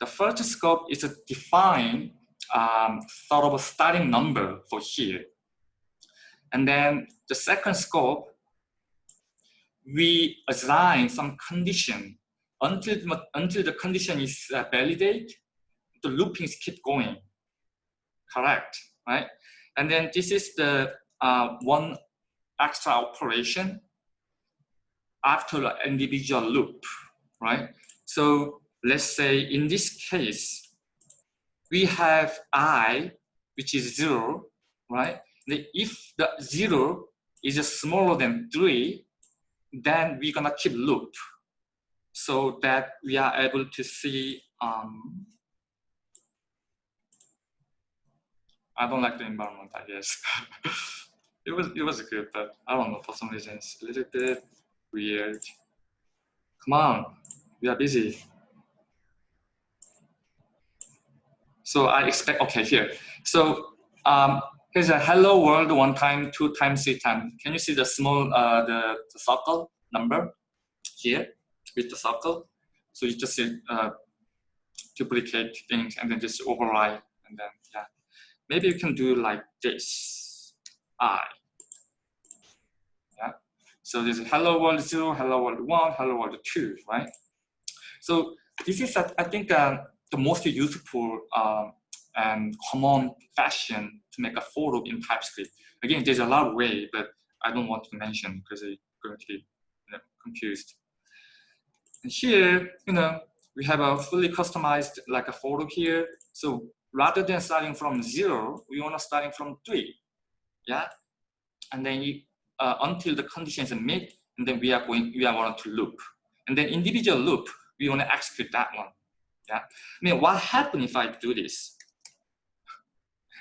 The first scope is to define um, sort of a starting number for here. And then the second scope, we assign some condition until, until the condition is uh, validated, the loopings keep going. Correct, right? And then this is the uh, one extra operation after the individual loop, right? So let's say in this case, we have i, which is zero, right? if the zero is smaller than three, then we're gonna keep loop so that we are able to see um, I don't like the environment, I guess. it was it was good, but I don't know for some reason it's a little bit weird. Come on, we are busy. So I expect okay here. So um, here's a hello world one time, two times, three times. Can you see the small uh, the, the circle number here with the circle? So you just uh, duplicate things and then just override and then yeah. Maybe you can do like this. I. Yeah. So there's hello world zero, hello world one, hello world two, right? So this is I think uh, the most useful um, and common fashion to make a for loop in TypeScript. Again, there's a lot of way, but I don't want to mention because it's going to be you know, confused. And here, you know, we have a fully customized like a for loop here. So rather than starting from zero, we want to starting from three, yeah. And then you, uh, until the conditions are met, and then we are going, we are going to loop, and then individual loop, we want to execute that one, yeah. I mean, what happens if I do this?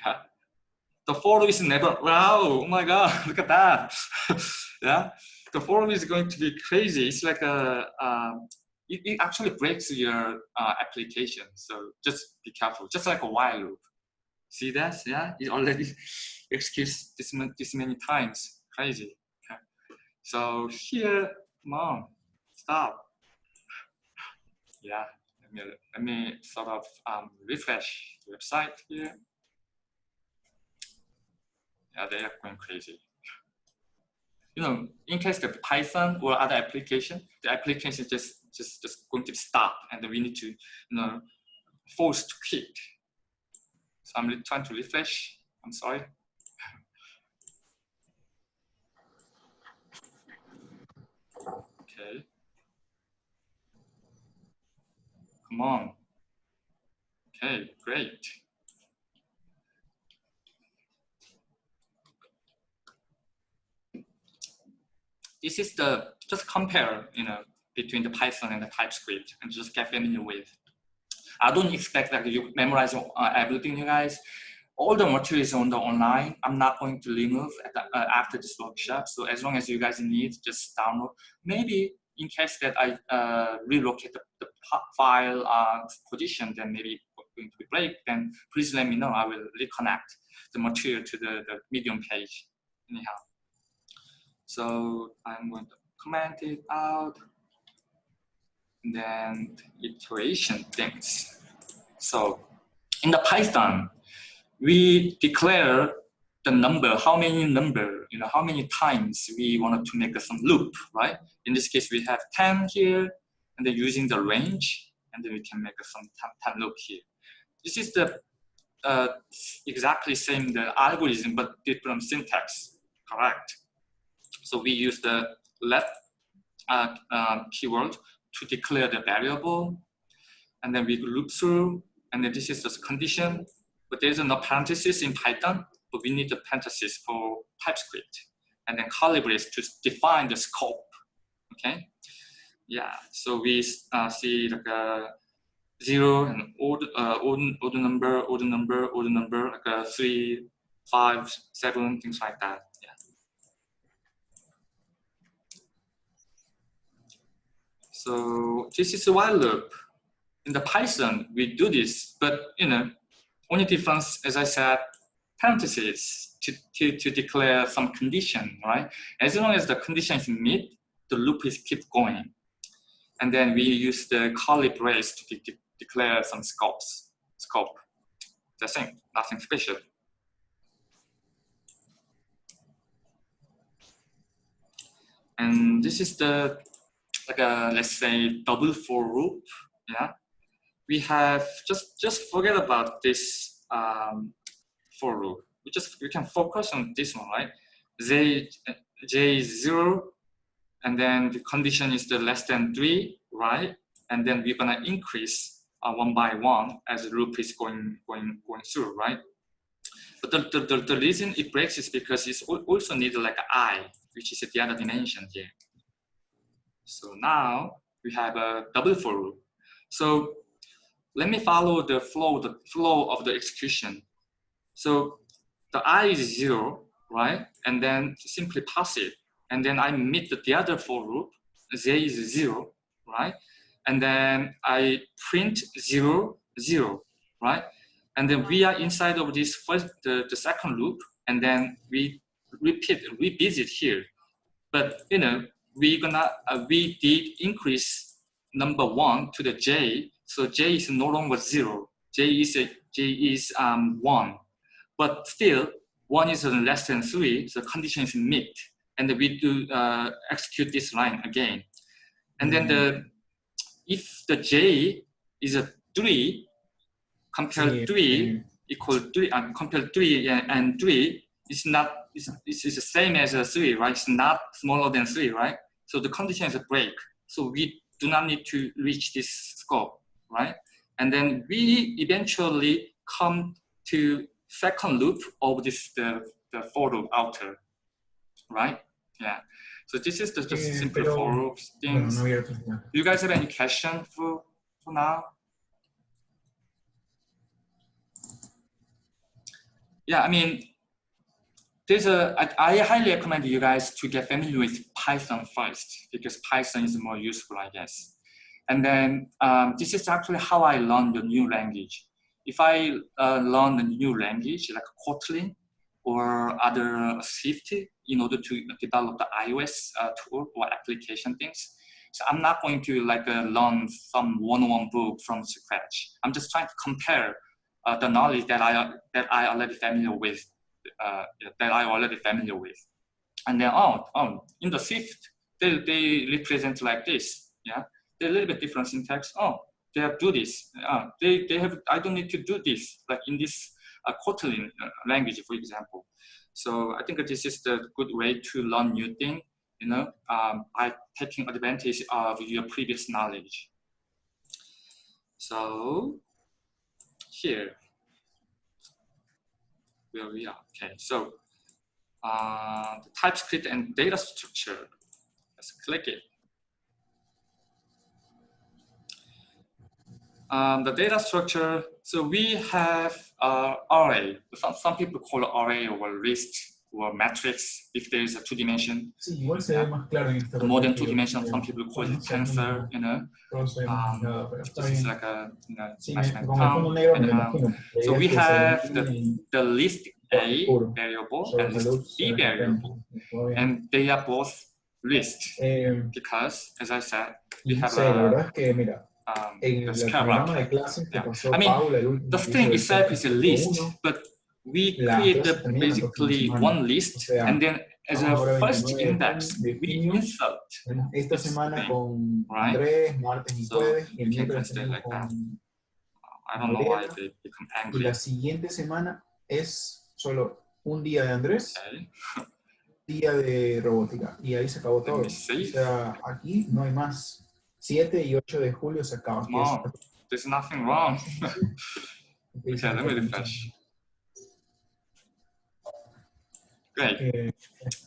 the for is never, wow, oh my God, look at that. yeah, the for is going to be crazy. It's like a, um, it, it, actually breaks your uh, application. So just be careful, just like a while loop. See that? Yeah, it already executes this, this many times. Crazy. Okay. So here, on, stop. Yeah, let me, let me sort of um, refresh the website here yeah, they are going crazy. You know, in case the Python or other application, the application is just just just going to stop, and we need to, you know, force to quit. So I'm trying to refresh. I'm sorry. Okay. Come on. Okay, great. this is the, just compare, you know, between the Python and the TypeScript and just get familiar with. I don't expect that you memorize uh, everything, you guys. All the materials on the online, I'm not going to remove the, uh, after this workshop. So as long as you guys need, just download. Maybe in case that I uh, relocate the, the file uh, position, then maybe going to be break, then please let me know. I will reconnect the material to the, the Medium page anyhow. So I'm going to comment it out. And then iteration things. So in the Python, we declare the number, how many number, you know, how many times we wanted to make some loop, right? In this case, we have 10 here, and then using the range, and then we can make some 10, 10 loop here. This is the uh, exactly same the algorithm, but different syntax, correct? So we use the let uh, um, keyword to declare the variable. And then we loop through, and then this is the condition. But there's no parenthesis in Python, but we need the parentheses for TypeScript. and then curly brace to define the scope. Okay, yeah. So we uh, see like a zero and odd, uh, odd, odd number, odd number, odd number, like a three, five, seven, things like that. Yeah. So this is a while loop. In the Python, we do this, but you know, only difference, as I said, parentheses to, to, to declare some condition, right? As long as the condition is met, the loop is keep going. And then we use the curly brace to de de declare some scopes, scope. That's it, nothing special. And this is the, like a, let's say, double for loop, yeah? We have, just, just forget about this um, for loop. We just, we can focus on this one, right? J, J is zero, and then the condition is the less than three, right? And then we're gonna increase uh, one by one as the loop is going, going, going through, right? But the, the, the, reason it breaks is because it's also needed like i, which is the other dimension here. So now we have a double for loop. So let me follow the flow, the flow of the execution. So the i is zero, right? And then simply pass it. And then I meet the other for loop, z is zero, right? And then I print zero, zero, right? And then we are inside of this first, the, the second loop, and then we repeat, revisit here. But you know, we gonna uh, we did increase number one to the j, so j is no longer zero. j is a, j is um one, but still one is less than three, so condition is met, and we do uh, execute this line again, and then the if the j is a three, compare three equal three, and uh, compare three and three is not it's, it's the same as a three, right? It's not smaller than three, right? So the condition is a break. So we do not need to reach this scope, right? And then we eventually come to second loop of this the, the for loop outer, right? Yeah. So this is the just yeah, simple for loop things. No, Do you guys have any question for for now? Yeah, I mean, there's a, I, I highly recommend you guys to get familiar with Python first because Python is more useful, I guess. And then um, this is actually how I learned the new language. If I uh, learn a new language like Kotlin or other Swift in order to develop the iOS uh, tool or application things, so I'm not going to like uh, learn some one-on-one book from scratch. I'm just trying to compare uh, the knowledge that I that I already familiar with uh, that I'm already familiar with. And then, oh, oh, in the Swift, they, they represent like this. Yeah, they're a little bit different syntax. Oh, they have do this. Uh, they, they have, I don't need to do this, like in this uh, Kotlin uh, language, for example. So I think this is the good way to learn new thing, you know, um, by taking advantage of your previous knowledge. So here, where we are. Okay, so uh, the TypeScript and data structure. Let's click it. Um, the data structure, so we have uh, array. Some, some people call it array or list or matrix if there is a two dimension. Sí, igual se ve más claro en esta More than two dimension, some people call it tensor, you know. Um, this is like a you know, and, um, so we have the, the list A variable and list B variable, and they are both list eh, because, as I said, we have a um, de clases que pasó I mean, the thing itself is a list, but we create basically one list and then as a first index, we insert esta semana con Andrés, martes y jueves, y el miércoles con I don't know why they become angry. Y la siguiente semana es solo un día de Andrés, día de robótica, y ahí se acabó todo. O sea, aquí no hay más. 7 y 8 de julio se acaba. No, there's nothing wrong. okay, let me refresh. Great. Eh,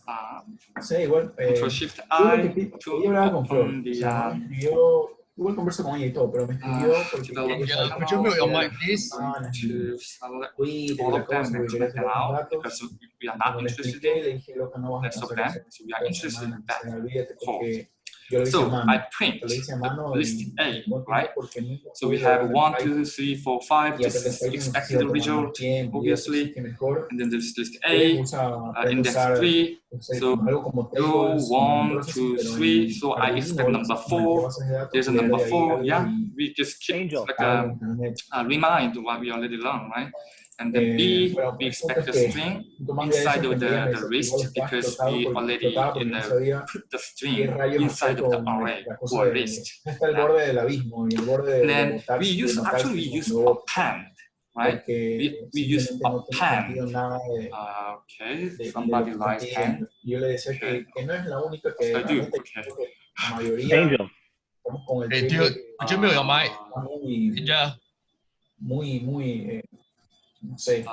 Um, sí, igual. Eh, Control Shift yo lo I que pi- to yo hablaba con Flor, open o the sea, me um, escribió, igual converso con ella y todo, pero me escribió Ah, porque develop quería channel. saber Could you mute your cómo mic, please? estaban to select Twitter y all la of them cosa, and porque quería comment them saber los out datos. because we are Como not le interested expliqué, in le dije, loca, no vas a rest of alcanzar them. eso So we are esta interested in semana, that. o sea, olvídate Four. porque yo lo hice a So I print lo hice a mano the y list A, right? So we have ver one, el two, three, four, five. y This is expected result, más tiempo y eso obviously. sí que mejor. and then there's list A, uh, index three, so como go tables, one, processing, two, pero en three. So I expect number four. bases de datos, There's a number four. Yeah, we just keep like a, a remind what we already learned, right? And then Eh, B, we expect a string punto más de eso inside of the, the dice que list igual estaba because we already in the put the string inside of the con array la cosa or de list. está el Yeah. borde del abismo y el borde de, And then we use actually we use cuando append, right? We, we use simplemente no append. sentido nada de, Uh, okay, de, de lo somebody que likes pen. pidiendo. Y yo le decía Okay. que, que no es la única que I do, okay. creo que la mayoría Angel. estamos con Hey, trip dude, de could you mute your mic? está muy, Yeah. muy, muy, eh, no sé,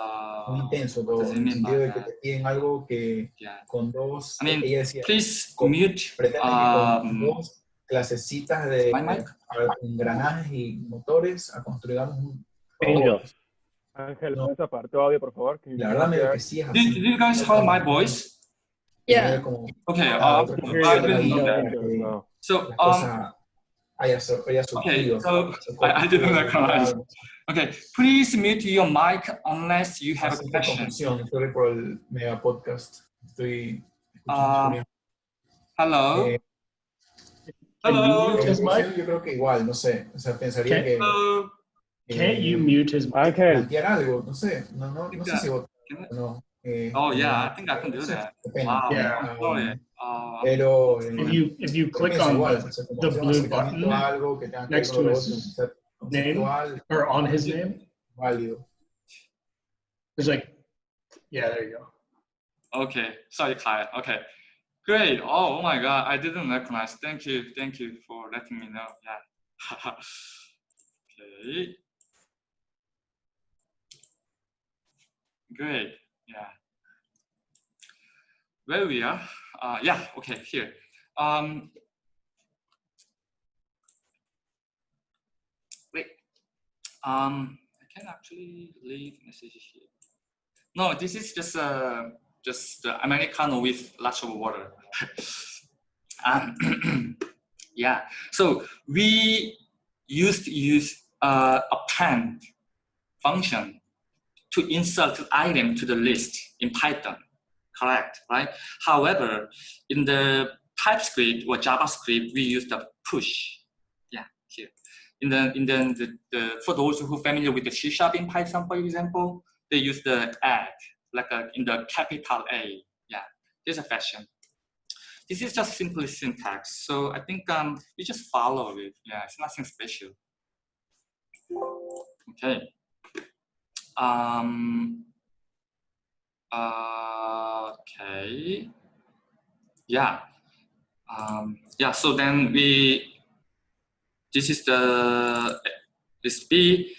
muy intenso todo, does it en el mean sentido de que te piden algo que yeah. con dos, I mean, ella decía, Please con- mute pretenden que con um, dos clasecitas de engranajes y motores a construigamos un. Ángel, No. ¿puedes apagar tu audio, por favor? Que La verdad me que sí es Do, así. do you guys hear my voice? Yeah. Okay, Ah, uh, okay. I didn't know that. So, um, cosa haya, sur- haya surgido. so se I- I didn't recognize. Okay, please mute your mic unless you have a question. confusión, sorry por el mega podcast. Estoy Ah, Hello? Eh, Hello? his mic? Yo creo que igual, no sé. O sea, pensaría Can- que. Hello? Can't you mute his mic? Ángel, algo, no sé. No, no, no sé si votar Can no. Eh, Oh, yeah, I think I can do that. Wow, Yeah. Ah, sorry. Uh, Pero. eh, If you if you click on the, o sea, como the blue button algo que tenga que next to lo his otro, o sea, conceptual, or on his name, válido. there's like, yeah, there you go. Okay, sorry, Kyle. Okay, great. Oh, oh my God, I didn't recognize. Thank you, thank you for letting me know. Yeah. okay. Great. Yeah. Where we are? Uh, yeah. Okay. Here. Um. Wait. Um. I can actually leave messages here. No, this is just uh, just uh, Americano with lots of water. um, yeah. So we used to use uh, append function to insert item to the list in Python. Correct, right? However, in the TypeScript or JavaScript, we use the push. Yeah, here. In the in the, the, the for those who are familiar with the C sharp in Python, for example, they use the add like a, in the capital A. Yeah, there's a fashion. This is just simply syntax. So I think um, we just follow it. Yeah, it's nothing special. Okay. Um, uh, okay. Yeah. Um, yeah, so then we, this is the list B.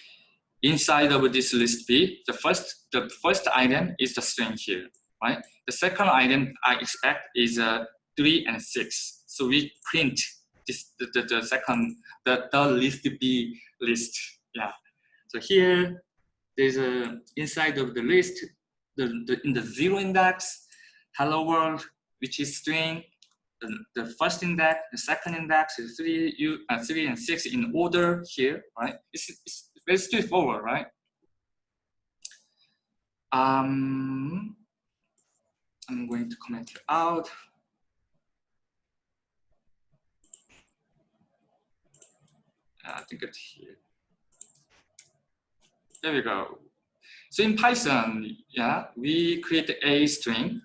Inside of this list B, the first, the first item is the string here, right? The second item I expect is uh, three and six. So we print this, the, the, the second, the, the list B list, yeah. So here, there's a, inside of the list, the, the, in the zero index, hello world, which is string, the, first index, the second index is three, you, uh, three and six in order here, right? It's, it's very straightforward, right? Um, I'm going to comment it out. I think it's here. There we go. So in Python, yeah, we create a string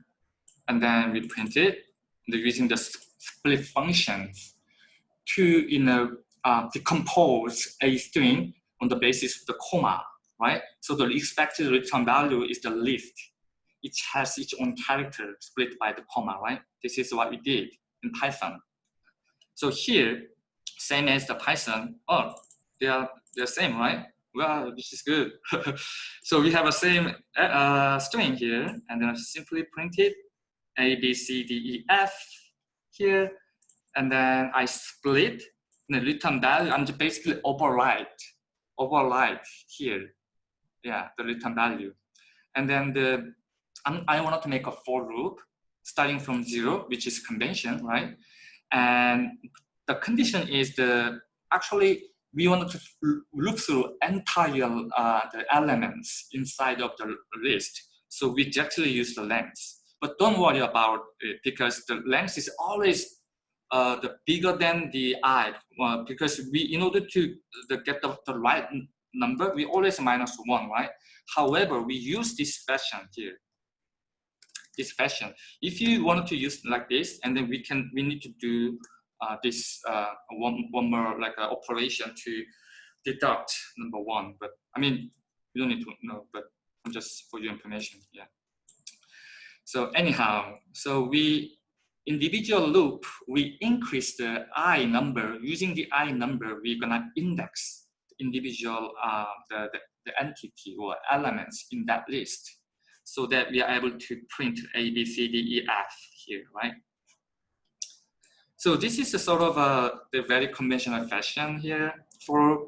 and then we print it using the split functions to you know uh, decompose a string on the basis of the comma, right? So the expected return value is the list. It has its own character split by the comma, right? This is what we did in Python. So here, same as the Python, oh, they are the same, right? Well, this is good. so we have a same uh, string here, and then I simply print it A, B, C, D, E, F here, and then I split the return value. I'm just basically overwrite, overwrite here, yeah, the return value, and then the I'm, I to make a for loop starting from zero, which is convention, right? And the condition is the actually we want to look through entire uh, the elements inside of the list. So we directly use the length. But don't worry about it because the length is always uh, the bigger than the i uh, because we in order to the, get the, the right number we always minus one right however we use this fashion here this fashion if you wanted to use like this and then we can we need to do uh, this uh, one, one more like uh, operation to deduct number one. But I mean, you don't need to know, but just for your information, yeah. So anyhow, so we individual loop, we increase the i number. Using the i number, we're gonna index individual uh, the, the, the entity or elements in that list so that we are able to print A, B, C, D, E, F here, right? So this is a sort of a the very conventional fashion here for,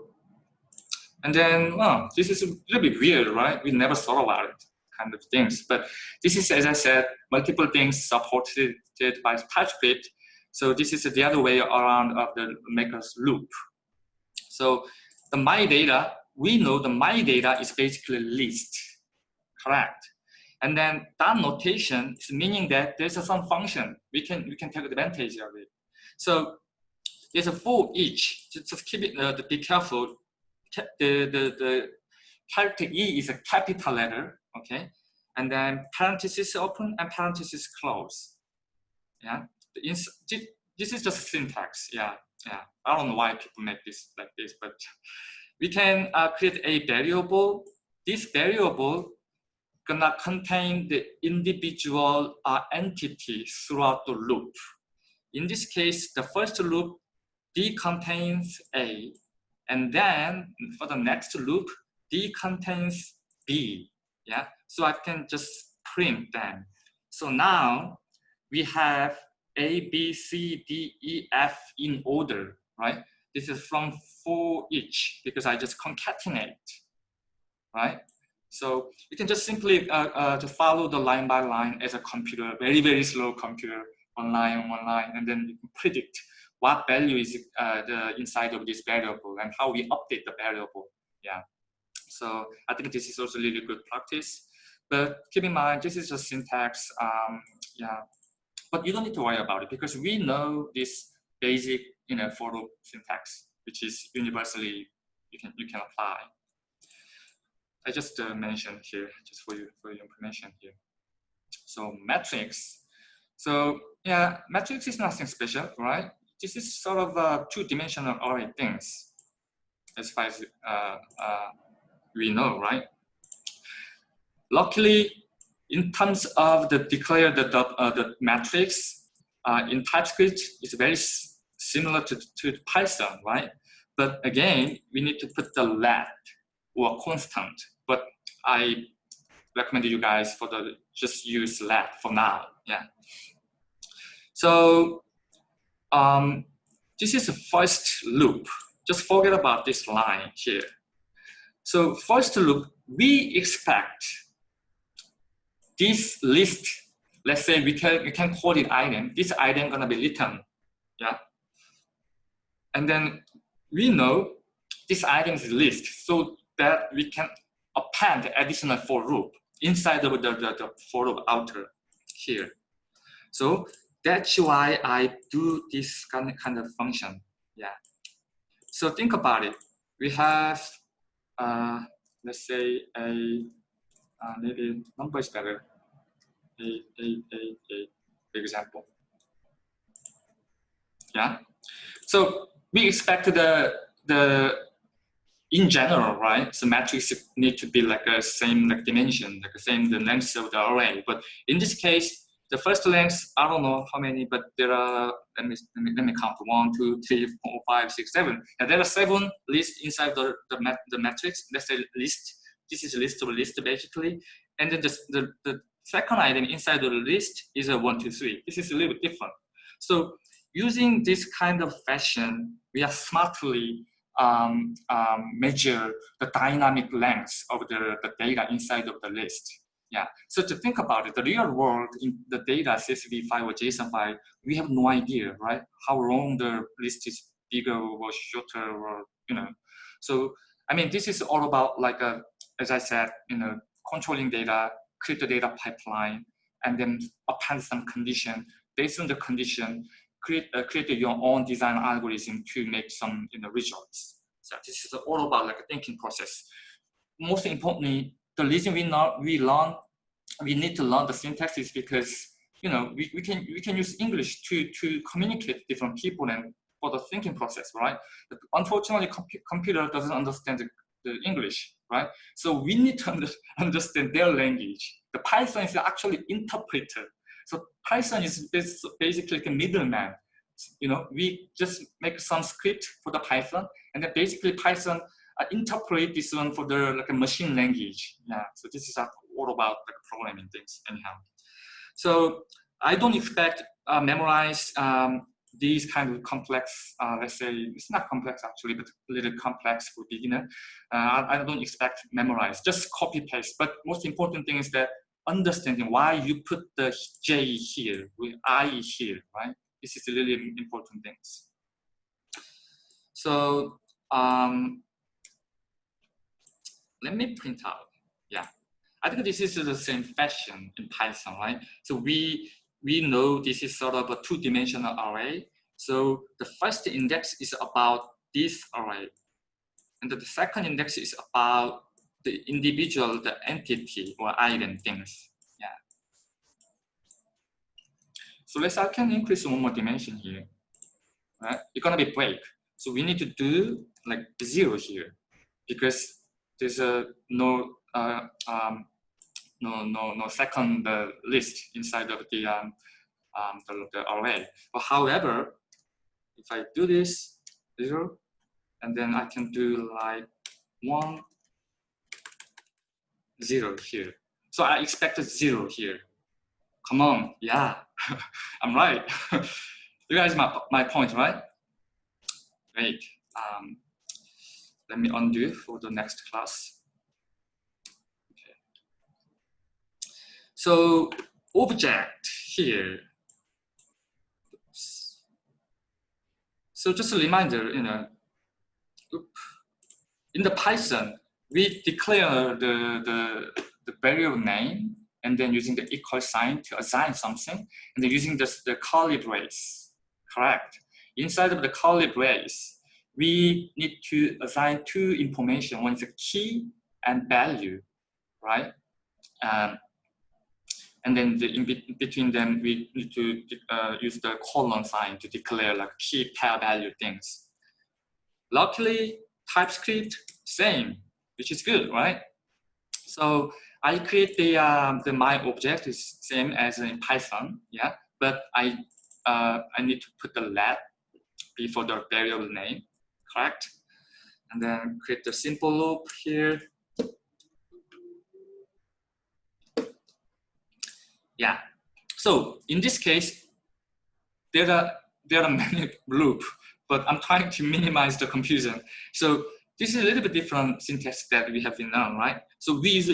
and then, well, this is a little bit weird, right? We never thought about it kind of things. But this is, as I said, multiple things supported by TypeScript. So this is the other way around of the maker's loop. So the my data, we know the my data is basically list, correct? And then that notation is meaning that there's a some function we can we can take advantage of it. So there's a for each. Just keep it. Uh, be careful. The, the the character E is a capital letter. Okay, and then parenthesis open and parenthesis close. Yeah. This is just syntax. Yeah. Yeah. I don't know why people make this like this, but we can uh, create a variable. This variable gonna contain the individual uh, entity throughout the loop. In this case, the first loop D contains A, and then for the next loop, D contains B. Yeah, so I can just print them. So now we have A, B, C, D, E, F in order, right? This is from for each because I just concatenate, right? So you can just simply uh, uh, to follow the line by line as a computer, very, very slow computer one line, one line, and then you can predict what value is uh, the inside of this variable and how we update the variable. Yeah. So I think this is also really good practice. But keep in mind, this is just syntax. Um, yeah. But you don't need to worry about it because we know this basic, you know, for loop syntax, which is universally you can you can apply. I just uh, mentioned here, just for you for your information here. So matrix. So yeah, matrix is nothing special, right? This is sort of a two-dimensional array things, as far as uh, uh, we know, right? Luckily, in terms of the declare the, uh, the matrix uh, in TypeScript, it's very similar to, to Python, right? But again, we need to put the let or constant. But I recommend you guys for the just use let for now. Yeah. So um, this is the first loop. Just forget about this line here. So first loop, we expect this list, let's say we can, we can call it item, this item gonna be written, yeah? And then we know this item is list so that we can append additional for loop inside of the, the, the for loop outer here. So that's why I do this kind of, kind of function. Yeah. So think about it. We have, let's say a uh, maybe number is better. A, a, a, a example. Yeah. So we expect the the in general, right? So matrix need to be like a same like dimension, like the same the length of the array. But in this case, the first length, I don't know how many, but there are, let me, let me, let me count, one, two, three, four, five, six, seven. And there are seven lists inside the, the, mat, the matrix. Let's say list. This is a list of a list basically. And then the, the, the second item inside the list is a one, two, three. This is a little bit different. So using this kind of fashion, we are smartly um, um, measure the dynamic length of the, the data inside of the list. Yeah, so to think about it, the real world in the data CSV file or JSON file, we have no idea, right? How long the list is bigger or shorter or, you know. So, I mean, this is all about like, a, as I said, you know, controlling data, create the data pipeline, and then append some condition. Based on the condition, create, uh, create your own design algorithm to make some you know, results. So this is all about like a thinking process. Most importantly, the reason we not we learn we need to learn the syntax is because you know we, we can we can use English to to communicate different people and for the thinking process, right? But unfortunately, com computer doesn't understand the, the English, right? So we need to under, understand their language. The Python is actually interpreter. So Python is basically like a middleman. You know, we just make some script for the Python, and then basically Python uh, interpret this one for the like a machine language. Yeah, so this is all about like programming things anyhow. So I don't expect uh, memorize um, these kind of complex, uh, let's say, it's not complex actually, but a little complex for beginner. Uh, I, don't expect memorize, just copy paste. But most important thing is that understanding why you put the J here with I here, right? This is really important things. So um, let me print out. I think this is the same fashion in Python, right? So we we know this is sort of a two-dimensional array. So the first index is about this array, and the second index is about the individual, the entity or item things. Yeah. So let's I can increase one more dimension here. Right? It's gonna be break. So we need to do like zero here because there's a no uh, um, no no no second uh, list inside of the um, um, the, the array. But however, if I do this zero, and then I can do like one zero here. So I expected zero here. Come on, yeah, I'm right. you guys, my my point, right? Great. Um, let me undo for the next class. Okay. So object here. So just a reminder, you know, in the Python, we declare the, the, the variable name and then using the equal sign to assign something and then using this, the curly brace, correct? Inside of the curly brace, we need to assign two information. One is a key and value, right? Um, and then the, in be between them, we need to uh, use the colon sign to declare like key pair value things. Luckily, TypeScript, same, which is good, right? So I create the, uh, the my object is same as in Python, yeah, but I, uh, I need to put the let before the variable name correct? And then create a simple loop here. Yeah. So in this case, there are there are many loop, but I'm trying to minimize the confusion. So this is a little bit different syntax that we have been known, right? So we use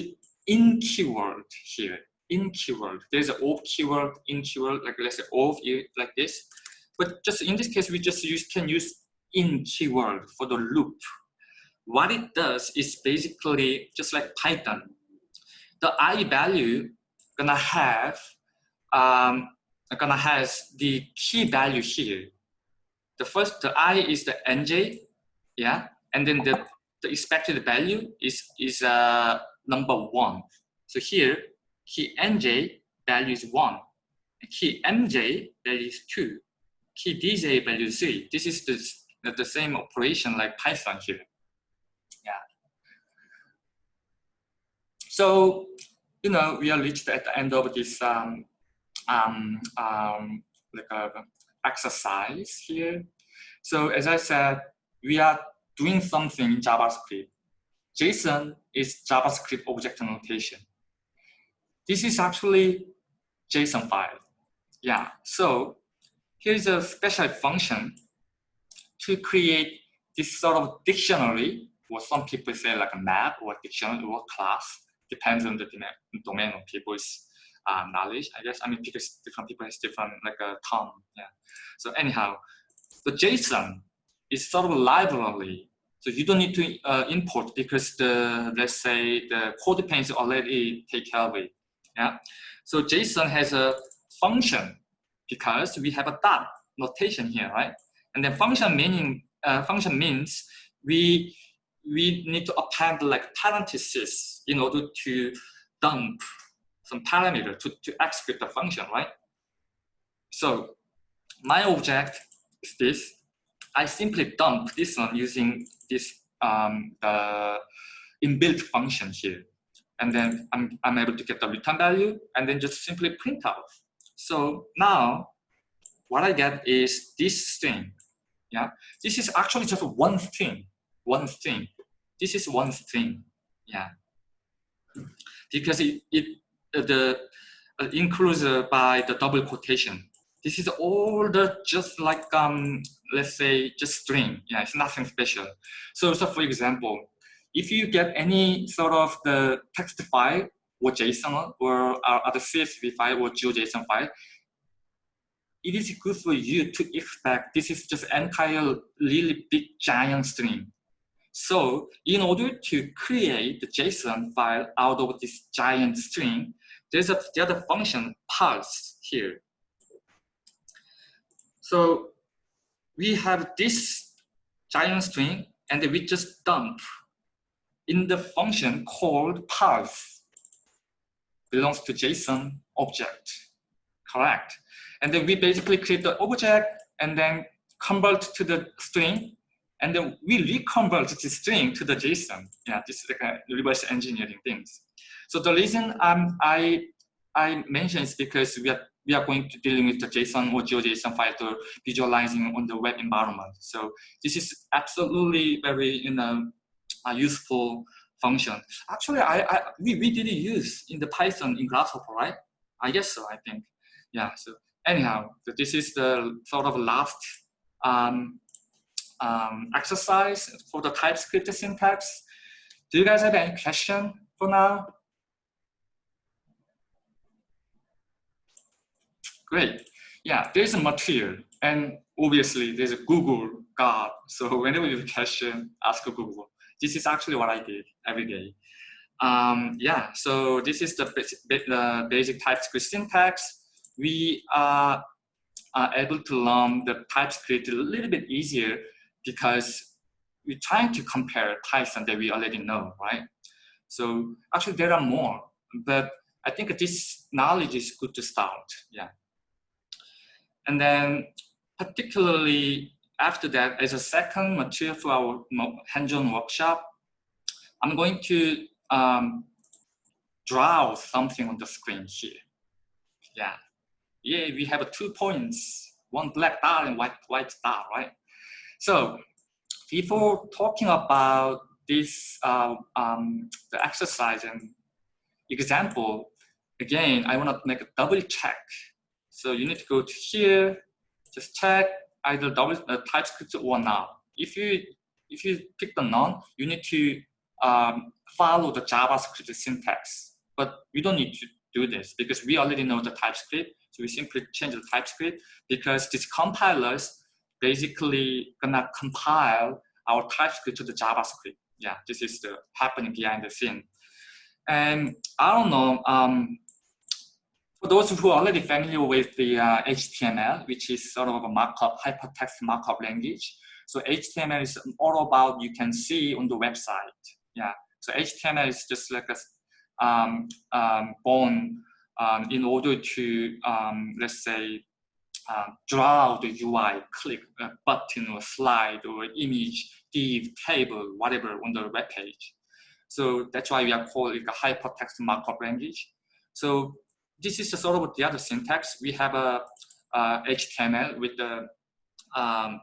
in keyword here. In keyword, there's an of keyword, in keyword, like let's say of like this. But just in this case, we just use can use in keyword for the loop. What it does is basically just like Python. The i value gonna have um, gonna has the key value here. The first, the i is the nj, yeah, and then the, the expected value is is uh, number one. So here, key nj value is one, key mj value is two, key dj value is three. This is the the same operation like Python here. Yeah. So, you know, we are reached at the end of this um, um, um, like a exercise here. So as I said, we are doing something in JavaScript. JSON is JavaScript object notation. This is actually JSON file. Yeah, so here's a special function to create this sort of dictionary, or some people say like a map or dictionary or class, depends on the domain of people's uh, knowledge, I guess. I mean, because different people has different like a term. Yeah. So anyhow, the JSON is sort of a library. So you don't need to uh, import because the let's say the code panes already take care of it. Yeah. So JSON has a function because we have a dot notation here, right? And then function meaning uh, function means we we need to append like parentheses in order to dump some parameter to, to execute the function, right? So my object is this. I simply dump this one using this um, uh, inbuilt function here. And then I'm, I'm able to get the return value and then just simply print out. So now what I get is this string. Yeah, this is actually just one string, one string. This is one string. Yeah, because it, it uh, the uh, includes uh, by the double quotation. This is all the just like um let's say just string. Yeah, it's nothing special. So so for example, if you get any sort of the text file or JSON or other CSV file or GeoJSON file, it is good for you to expect this is just entire really big giant string. So in order to create the JSON file out of this giant string, there's a, the other function parse here. So we have this giant string and we just dump in the function called parse belongs to JSON object, correct? And then we basically create the object and then convert to the string and then we reconvert the string to the JSON. Yeah, this is like a reverse engineering things. So the reason um, I I mentioned is because we are we are going to dealing with the JSON or GeoJSON file to visualizing on the web environment. So this is absolutely very you know a useful function. Actually, I, I we, we did use in the Python in Grasshopper, right? I guess so, I think. Yeah, so anyhow, so this is the sort of last um, um, exercise for the TypeScript syntax. Do you guys have any question for now? Great. Yeah, there's a material and obviously there's a Google God. So whenever you have a question, ask Google. This is actually what I did every day. Um, yeah, so this is the basic, the basic TypeScript syntax. We are, are able to learn the TypeScript a little bit easier because we're trying to compare Python that we already know, right? So actually there are more, but I think this knowledge is good to start, yeah. And then particularly after that, as a second material for our hands-on workshop, I'm going to um, draw something on the screen here. Yeah, yeah, we have two points, one black dot and white white dot, right? So before talking about this uh, um, the exercise and example, again, I want to make a double check. So you need to go to here, just check either double uh, TypeScript or none. If you if you pick the none, you need to um, follow the JavaScript syntax. But we don't need to do this because we already know the TypeScript. So we simply change the TypeScript because these compilers basically gonna compile our TypeScript to the JavaScript. Yeah, this is the happening behind the scene. And I don't know, um, for those who are already familiar with the uh, HTML, which is sort of a markup, hypertext markup language. So HTML is all about you can see on the website. Yeah. So HTML is just like a um, um, born um, in order to, um, let's say, uh, draw the UI, click a button or slide or image, div, table, whatever on the web page. So that's why we are calling it a hypertext markup language. So this is sort of the other syntax. We have a, a HTML with the um,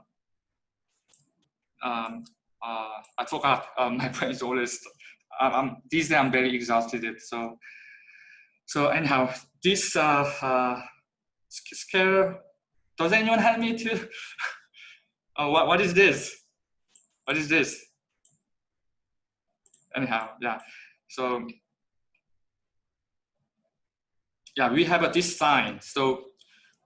um, uh, I forgot. Um, my brain is always. Um, these days I'm very exhausted. So, so anyhow, this uh, uh, scale. Does anyone help me to? oh, what what is this? What is this? Anyhow, yeah. So yeah, we have a this sign. So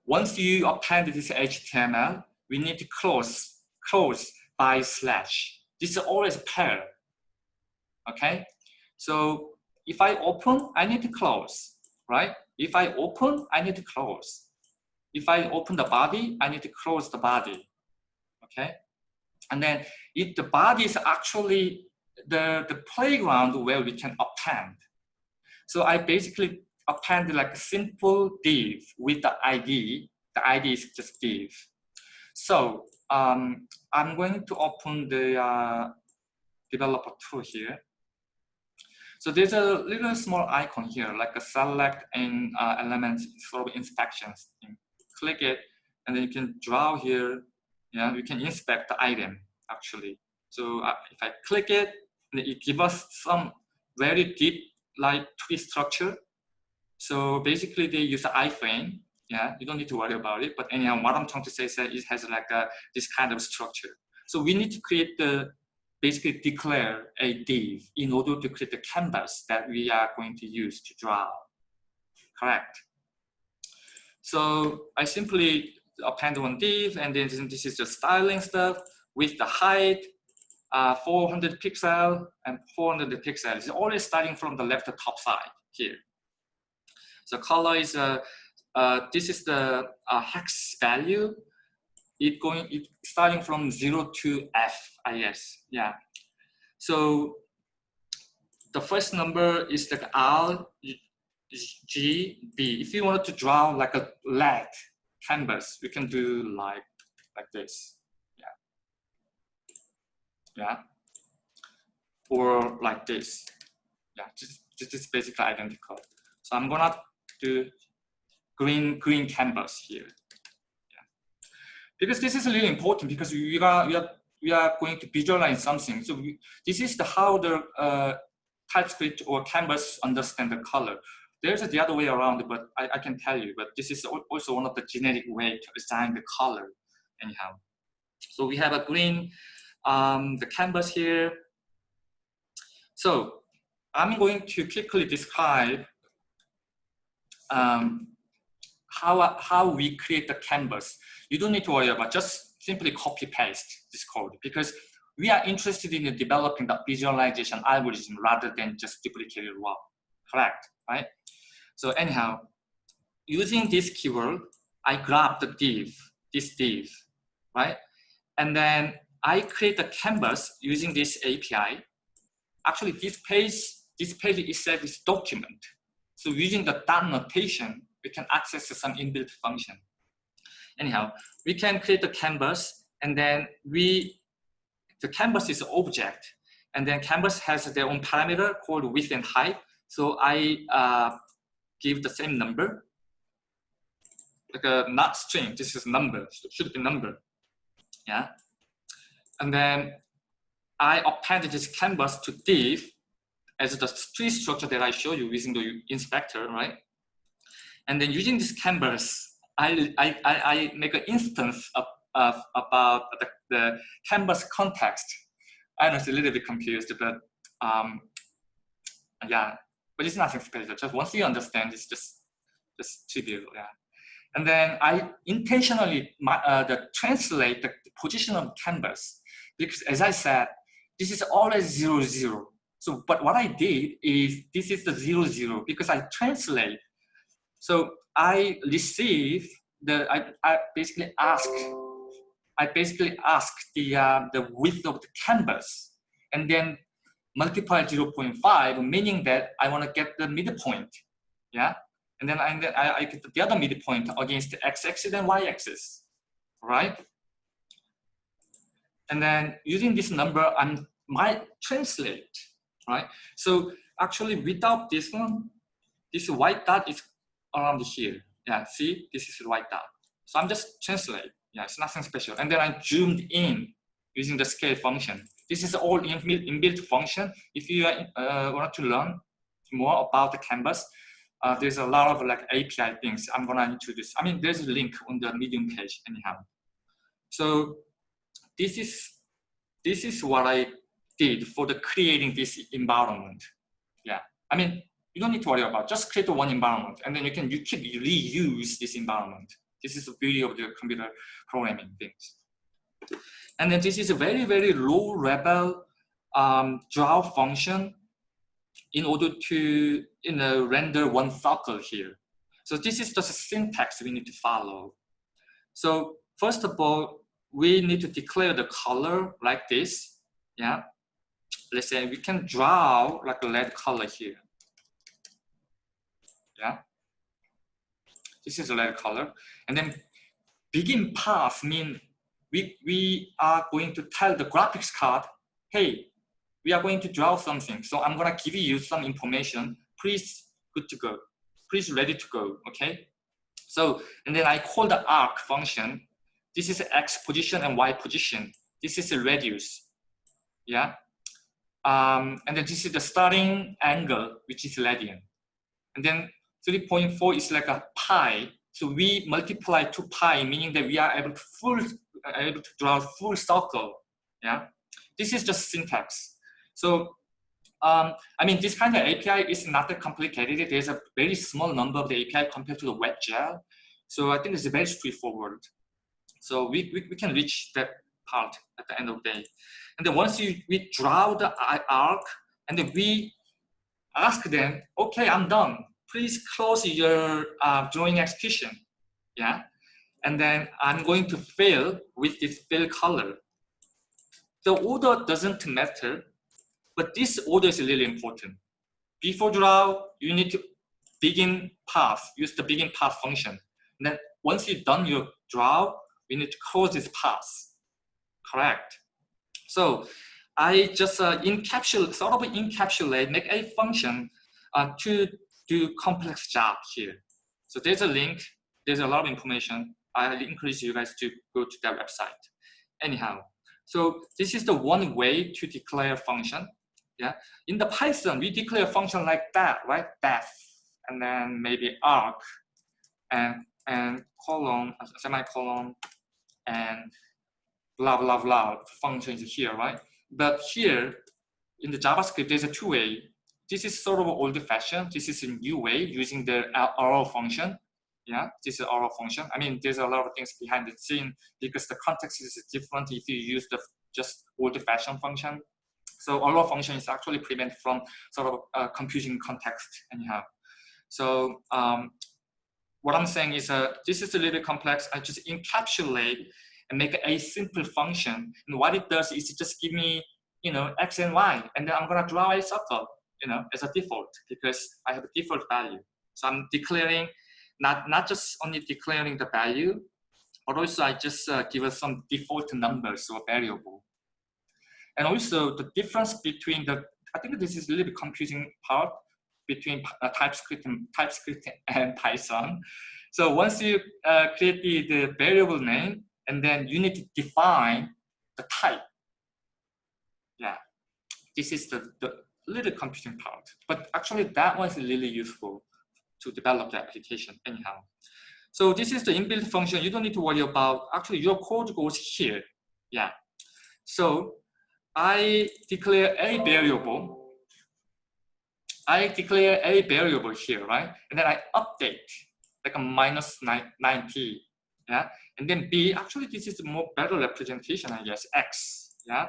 once you append this HTML, we need to close close by slash. This is always pair. Okay, so if I open, I need to close, right? If I open, I need to close. If I open the body, I need to close the body. Okay, and then if the body is actually the, the playground where we can append. So I basically append like a simple div with the ID. The ID is just div. So um, I'm going to open the uh, developer tool here. So there's a little small icon here, like a select and uh, element sort of inspections. Click it, and then you can draw here. Yeah, you can inspect the item actually. So uh, if I click it, it gives us some very deep like tree structure. So basically they use the iframe. Yeah, you don't need to worry about it. But anyhow, what I'm trying to say is that it has like a, this kind of structure. So we need to create the, basically declare a div in order to create the canvas that we are going to use to draw. Correct. So I simply append one div and then this is the styling stuff with the height, uh, 400 pixel and 400 pixels. It's always starting from the left top side here. So color is, uh, uh, this is the uh, hex value. It going, it starting from zero to F. I guess yeah. So the first number is the R, G, B. If you wanted to draw like a leg canvas, we can do like, like this yeah, Yeah. or like this, yeah, just, just, just basically identical. So I'm gonna do green green canvas here, yeah, because this is really important because we are we are we are going to visualize something. So we, this is the how the uh, TypeScript or Canvas understand the color. There's the other way around, but I, I can tell you, but this is also one of the genetic way to assign the color anyhow. So we have a green um, the canvas here. So I'm going to quickly describe um, how, how we create the canvas. You don't need to worry about just simply copy paste this code because we are interested in developing the visualization algorithm rather than just duplicate it raw. Correct, right? So anyhow, using this keyword, I grab the div, this div, right? And then I create a canvas using this API. Actually, this page, this page itself is document. So using the dot notation, we can access some inbuilt function. Anyhow, we can create a canvas and then we, the canvas is an object and then canvas has their own parameter called width and height. So I uh, give the same number, like a not string, this is number, should be number. Yeah, and then I append this canvas to div as the tree structure that I show you using the inspector, right? And then using this canvas, I, I, I make an instance of, of about the, the canvas context. I know it's a little bit confused, but um, yeah, but it's nothing special. Just once you understand, it's just just trivial, yeah. And then I intentionally uh, the translate the position of canvas because as I said, this is always zero, zero. So, but what I did is this is the zero, zero because I translate. So I receive the, I, I basically ask, I basically ask the, uh, the width of the canvas and then multiply 0.5, meaning that I want to get the midpoint. Yeah. And then I, I, I get the other midpoint against the x-axis and y-axis, right? And then using this number, I might translate, right? So actually without this one, this white dot is around here. Yeah, see, this is right dot. So I'm just translate. Yeah, it's nothing special. And then I zoomed in using the scale function. This is all inbuilt function. If you uh, want to learn more about the canvas, uh, there's a lot of like API things I'm gonna introduce. I mean, there's a link on the Medium page anyhow. So this is this is what I did for the creating this environment. Yeah, I mean, you don't need to worry about just create one environment and then you can you can reuse this environment. This is the beauty of the computer programming things. And then this is a very, very low level um, draw function in order to you know, render one circle here. So this is just a syntax we need to follow. So first of all, we need to declare the color like this. Yeah. Let's say we can draw like a red color here. Yeah. This is a red color. And then begin path mean we, we are going to tell the graphics card, hey, we are going to draw something. So I'm gonna give you some information. Please good to go. Please ready to go, okay? So, and then I call the arc function. This is X position and Y position. This is a radius, yeah? Um, and then this is the starting angle, which is radian. And then 3.4 is like a pi. So we multiply 2 pi, meaning that we are able to full able to draw full circle. Yeah, this is just syntax. So um, I mean, this kind of API is not that complicated. There's a very small number of the API compared to the WebGL. So I think it's very straightforward. So we, we, we can reach that part at the end of the day. And then once you we draw the arc, and then we ask them, okay, I'm done. Please close your uh, drawing execution. Yeah and then I'm going to fill with this fill color. The order doesn't matter, but this order is really important. Before draw, you need to begin path, use the begin path function. And then once you've done your draw, we need to close this path, correct? So I just uh, encapsulate, sort of encapsulate, make a function uh, to do complex job here. So there's a link, there's a lot of information. I encourage you guys to go to that website. Anyhow, so this is the one way to declare function. Yeah, in the Python, we declare a function like that, right? Def, and then maybe arc, and and colon, semicolon, and blah blah blah. Function is here, right? But here in the JavaScript, there's a two way. This is sort of old fashioned. This is a new way using the arrow function yeah, this is our function. I mean, there's a lot of things behind the scene because the context is different if you use the just old-fashioned function. So arrow function is actually prevent from sort of uh, confusing context anyhow. So um, what I'm saying is uh, this is a little complex. I just encapsulate and make a simple function. And what it does is it just give me, you know, x and y, and then I'm gonna draw a circle, you know, as a default because I have a default value. So I'm declaring not, not just only declaring the value, but also I just uh, give us some default numbers or variable. And also the difference between the, I think this is a little bit confusing part between uh, TypeScript and TypeScript and Python. So once you uh, create the, the variable name, and then you need to define the type. Yeah, this is the, the little confusing part, but actually that one is really useful to develop the application anyhow. So this is the inbuilt function. You don't need to worry about, actually your code goes here. Yeah. So I declare a variable. I declare a variable here, right? And then I update like a minus 90. Yeah. And then B, actually this is more better representation, I guess, X. Yeah.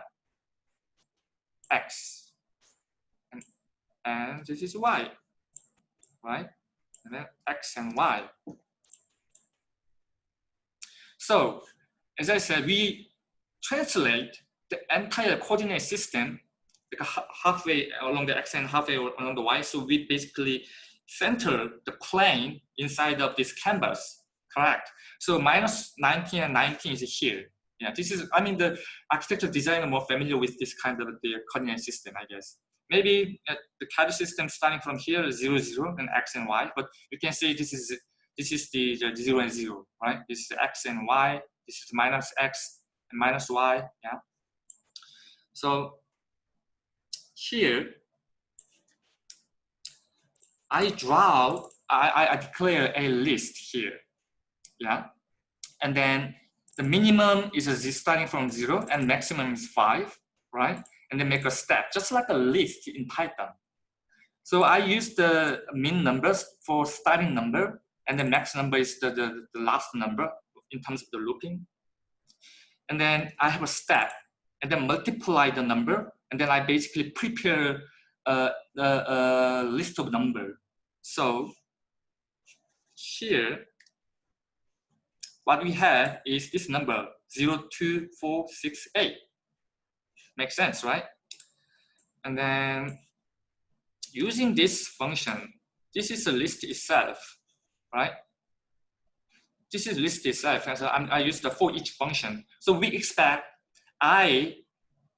X. And, and this is Y. Right? And then x and y. So as I said, we translate the entire coordinate system like halfway along the x and halfway along the y. So we basically center the plane inside of this canvas, correct? So minus 19 and 19 is here. Yeah, this is, I mean, the architecture designer more familiar with this kind of the coordinate system, I guess. Maybe uh, the category system starting from here is zero, zero, and x and y, but you can see this is this is the, the zero and zero, right? This is x and y, this is minus x and minus y, yeah. So here, I draw, I, I declare a list here, yeah. And then the minimum is starting from zero and maximum is five, right? And then make a step, just like a list in Python. So I use the min numbers for starting number and the max number is the, the, the last number in terms of the looping. And then I have a step and then multiply the number and then I basically prepare a, a, a list of number. So here, what we have is this number 02468. Makes sense, right? And then using this function, this is a list itself, right? This is list itself, and so I'm, I use the for each function. So we expect i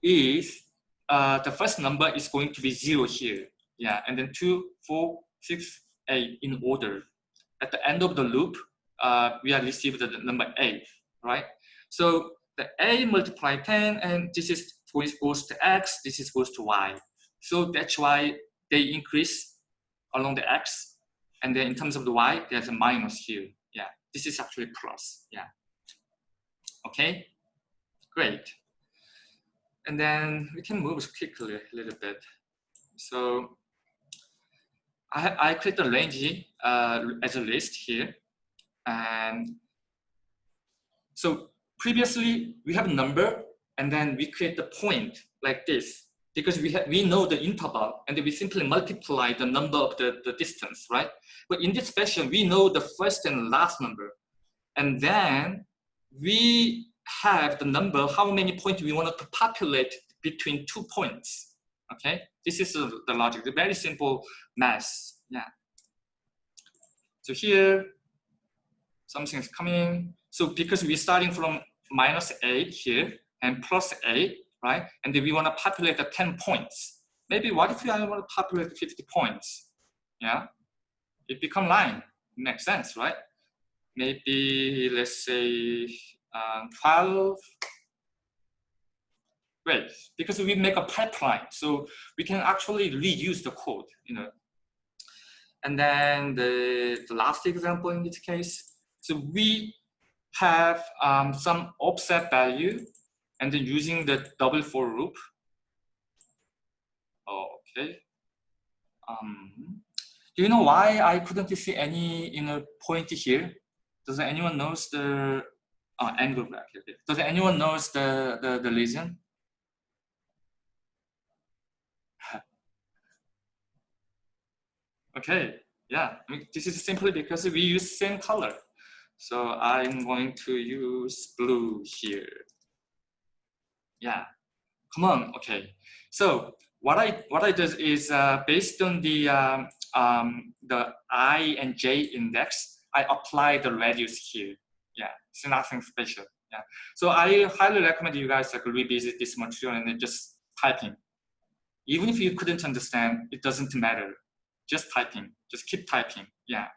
is uh, the first number is going to be zero here, yeah, and then two, four, six, eight in order. At the end of the loop, uh, we are received the number eight, right? So the a multiply 10, and this is goes to x, this is goes to y. So that's why they increase along the x, and then in terms of the y, there's a minus here. Yeah, this is actually plus. Yeah. Okay, great. And then we can move quickly a little bit. So I, I create a range uh, as a list here. And so previously we have a number and then we create the point like this because we we know the interval and we simply multiply the number of the, the distance, right? But in this fashion, we know the first and last number. And then we have the number, how many points we want to populate between two points. Okay, this is the logic, the very simple math. Yeah. So here, something is coming. So because we're starting from minus 8 here and plus 8, right? And we want to populate the 10 points. Maybe what if I want to populate 50 points? Yeah, it become line. Makes sense, right? Maybe let's say um, 12. Great, because we make a pipeline, so we can actually reuse the code, you know. And then the, the last example in this case, so we have um, some offset value and then using the double for loop. Okay. Um, do you know why I couldn't see any know point here? Does anyone knows the uh, angle bracket. Does anyone knows the, the, the reason? okay, yeah, I mean, this is simply because we use same color. So I'm going to use blue here. Yeah, come on, okay. So what I what I do is uh, based on the um, um, the I and J index, I apply the radius here yeah, it's nothing special. Yeah. So I highly recommend you guys like revisit this material and then just typing. Even if you couldn't understand, it doesn't matter. Just typing, just keep typing. Yeah.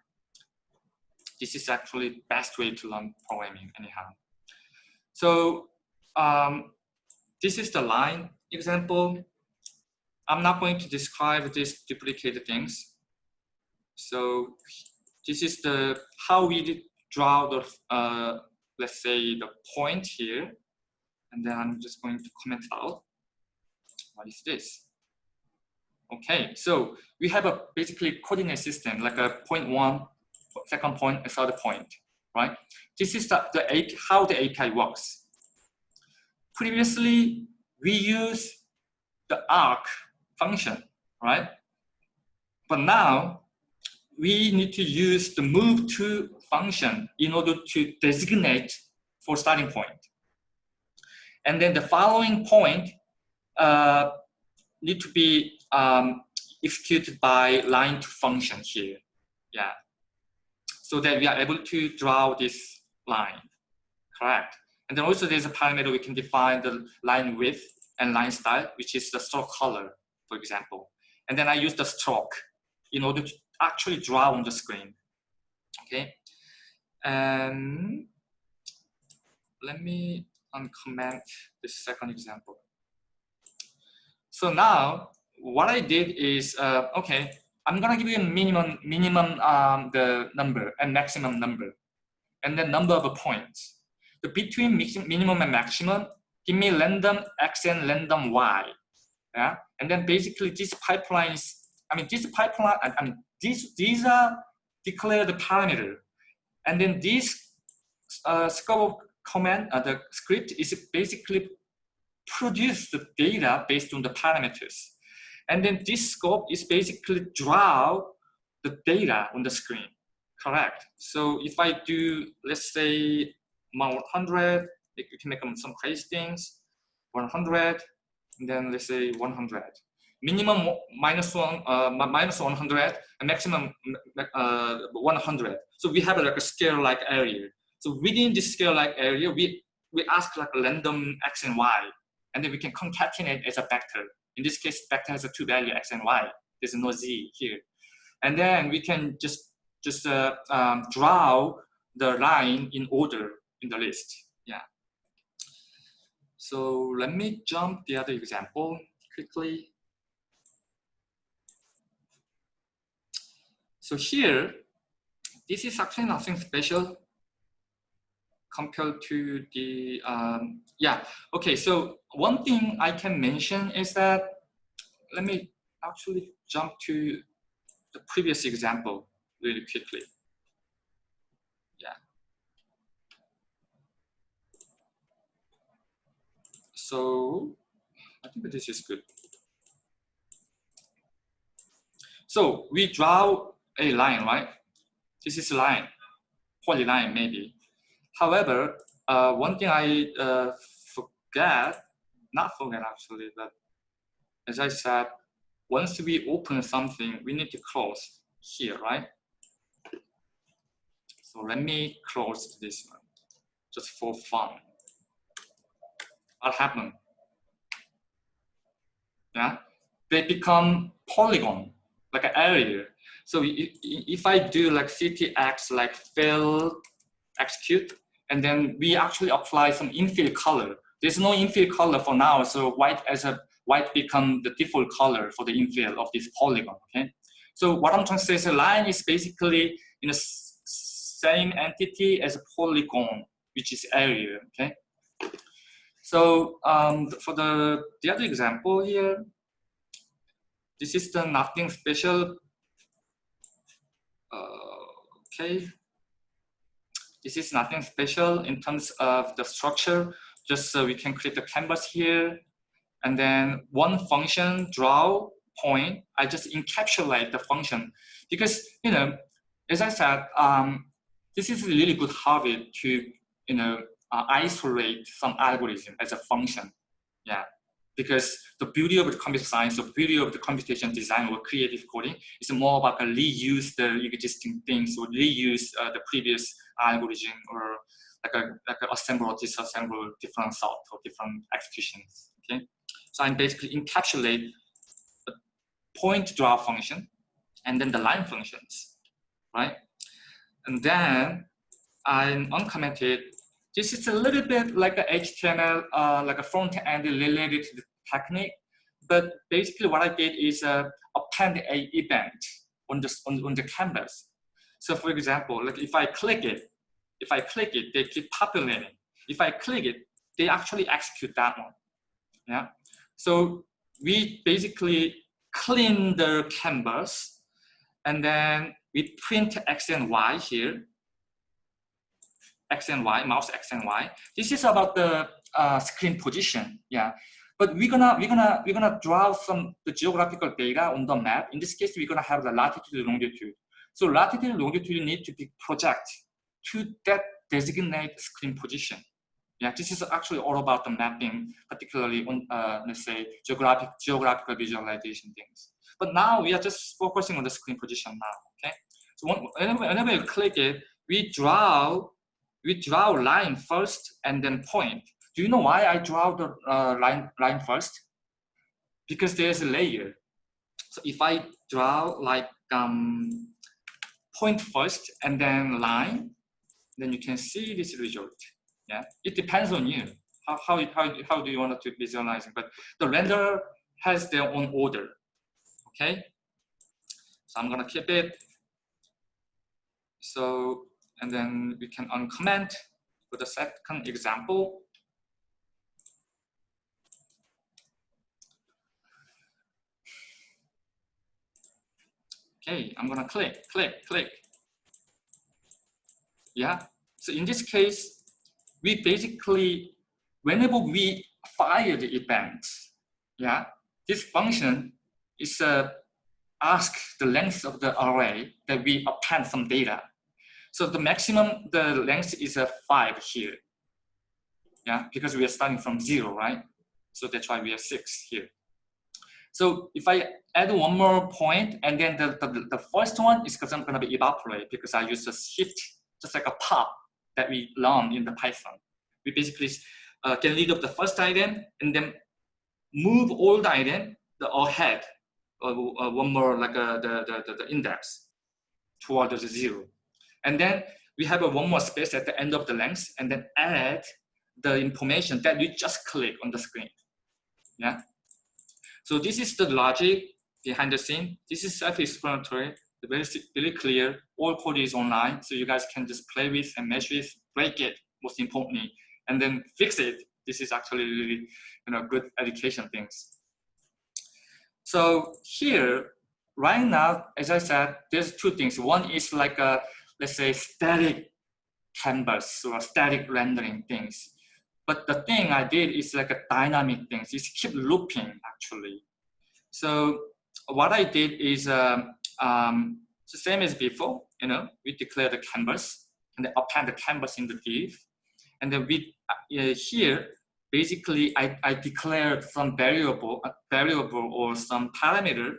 This is actually best way to learn programming anyhow. So um, this is the line example. I'm not going to describe these duplicated things. So this is the how we draw the, uh, let's say the point here, and then I'm just going to comment out. What is this? Okay, so we have a basically coordinate system, like a point one, second point, and third point, right? This is the, the how the API works. Previously, we use the arc function, right? But now we need to use the move to function in order to designate for starting point. And then the following point uh, need to be um, executed by line to function here. Yeah. So that we are able to draw this line, correct? And then also there's a parameter we can define the line width and line style, which is the stroke color. for example. And then I use the stroke in order to actually draw on the screen. Okay. And let me uncomment the second example. So now what I did is, uh, okay, I'm gonna give you a minimum, minimum um, the number and maximum number, and then number of points. The between minimum and maximum, give me random x and random y. Yeah, and then basically this pipeline is, I mean, this pipeline, I mean, these these are declared parameter, and then this uh, scope command, uh, the script is basically produce the data based on the parameters. And then this scope is basically draw the data on the screen, correct? So if I do, let's say 100, you can make some crazy things, 100, and then let's say 100. Minimum minus one, uh, minus 100, and maximum uh, 100. So we have like a scale-like area. So within this scale-like area, we, we ask like random x and y, and then we can concatenate as a vector. In this case, vector has a two value x and y. There's no z here. And then we can just, just uh, um, draw the line in order in the list. Yeah. So let me jump the other example quickly. So here, this is actually nothing special compared to the, um, yeah, okay, so one thing I can mention is that, let me actually jump to the previous example really quickly. Yeah. So I think this is good. So we draw a line, right? This is a line, polyline maybe. However, uh, one thing I uh, forget, not forget actually, but as I said, once we open something, we need to close here, right? So let me close this one, just for fun. What happened? Yeah, they become polygon, like an area. So if I do like ctx like fill execute, and then we actually apply some infill color. There's no infill color for now, so white as a white become the default color for the infill of this polygon. Okay, so what I'm trying to say is a line is basically in the same entity as a polygon, which is area. Okay, so um, for the the other example here, this is the nothing special. Uh, okay, this is nothing special in terms of the structure, just so we can create the canvas here. And then one function, draw point, I just encapsulate the function. Because, you know, as I said, um, this is a really good habit to, you know, uh, isolate some algorithm as a function. Yeah because the beauty of the computer science, the beauty of the computation design or creative coding is more about reuse the existing things or reuse uh, the previous algorithm or like a like a assemble or disassemble different sort or different executions. Okay, so I'm basically encapsulate the point draw function and then the line functions, right? And then I uncommented this is a little bit like a HTML, uh, like a front-end related technique. But basically what I did is uh, append a event on the, on, on the canvas. So for example, like if I click it, if I click it, they keep populating. If I click it, they actually execute that one. Yeah. So we basically clean the canvas and then we print X and Y here X and Y, mouse X and Y. This is about the uh, screen position. Yeah. But we're gonna we're gonna we're gonna draw some the geographical data on the map. In this case, we're gonna have the latitude and longitude. So latitude and longitude need to be project to that designate screen position. Yeah, this is actually all about the mapping, particularly on uh, let's say geographic geographical visualization things. But now we are just focusing on the screen position now. Okay. So whenever, whenever you click it, we draw we draw line first and then point. Do you know why I draw the uh, line, line first? because there's a layer. So if I draw like um, point first and then line, then you can see this result. Yeah, it depends on you. How, how, how, how do you want to visualize it? But the renderer has their own order. Okay, so I'm gonna keep it. So, and then we can uncomment for the second example. Okay, I'm gonna click, click, click. Yeah, so in this case, we basically, whenever we fire the event, yeah, this function is uh, ask the length of the array that we append some data. So the maximum, the length is a five here. Yeah, because we are starting from zero, right? So that's why we have six here. So if I add one more point, and then the, the, the first one is because I'm going to be evaporate because I use a shift, just like a pop that we learned in the Python. We basically uh, get rid of the first item and then move all the item the ahead, uh, uh, one more like uh, the, the, the, index towards the zero. And then we have a one more space at the end of the length and then add the information that you just click on the screen. Yeah. So this is the logic behind the scene. This is self-explanatory, very, very clear. All code is online, so you guys can just play with and mesh with, break it, most importantly, and then fix it. This is actually really, you know, good education things. So here, right now, as I said, there's two things. One is like a, let's say, static canvas or static rendering things. But the thing I did is like a dynamic thing. It's keep looping actually. So what I did is um, um, the same as before. You know, we declare the canvas and then append the canvas in the div, and then we uh, here basically I, I declared some variable, variable or some parameter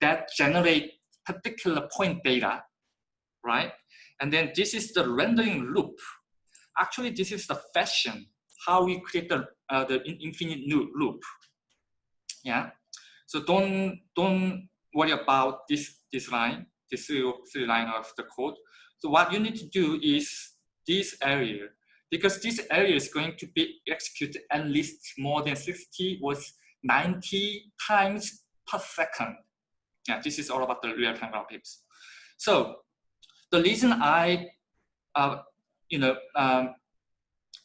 that generate particular point data, right? And then this is the rendering loop. Actually, this is the fashion how we create the, uh, the infinite loop. Yeah. So don't don't worry about this this line, this three, line of the code. So what you need to do is this area, because this area is going to be executed at least more than 60 or 90 times per second. Yeah, this is all about the real-time graphics. So the reason I, uh, you know, um,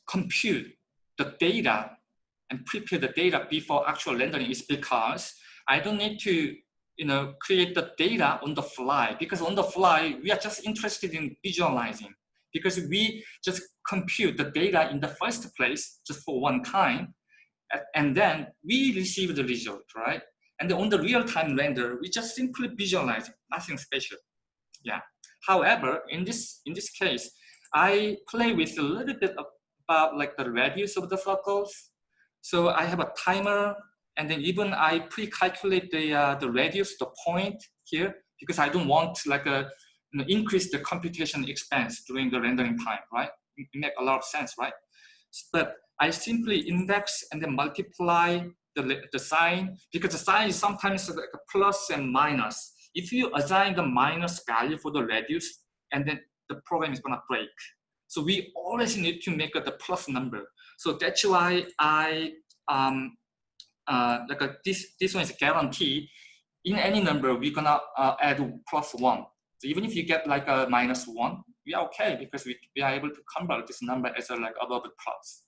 compute the data and prepare the data before actual rendering is because I don't need to you know, create the data on the fly because on the fly, we are just interested in visualizing because we just compute the data in the first place just for one time and then we receive the result, right? And on the real-time render, we just simply visualize nothing special. Yeah. However, in this in this case, I play with a little bit about like the radius of the circles. So I have a timer and then even I pre-calculate the, uh, the radius, the point here, because I don't want like a, you know, increase the computation expense during the rendering time, right? It make a lot of sense, right? But I simply index and then multiply the, the sine because the sine is sometimes like a plus and minus. If you assign the minus value for the radius and then the program is gonna break. So we always need to make the plus number. So that's why I, um, uh, like a, this, this one is guaranteed. In any number, we're gonna uh, add plus one. So even if you get like a minus one, we are okay because we, we are able to convert this number as a like above the plus.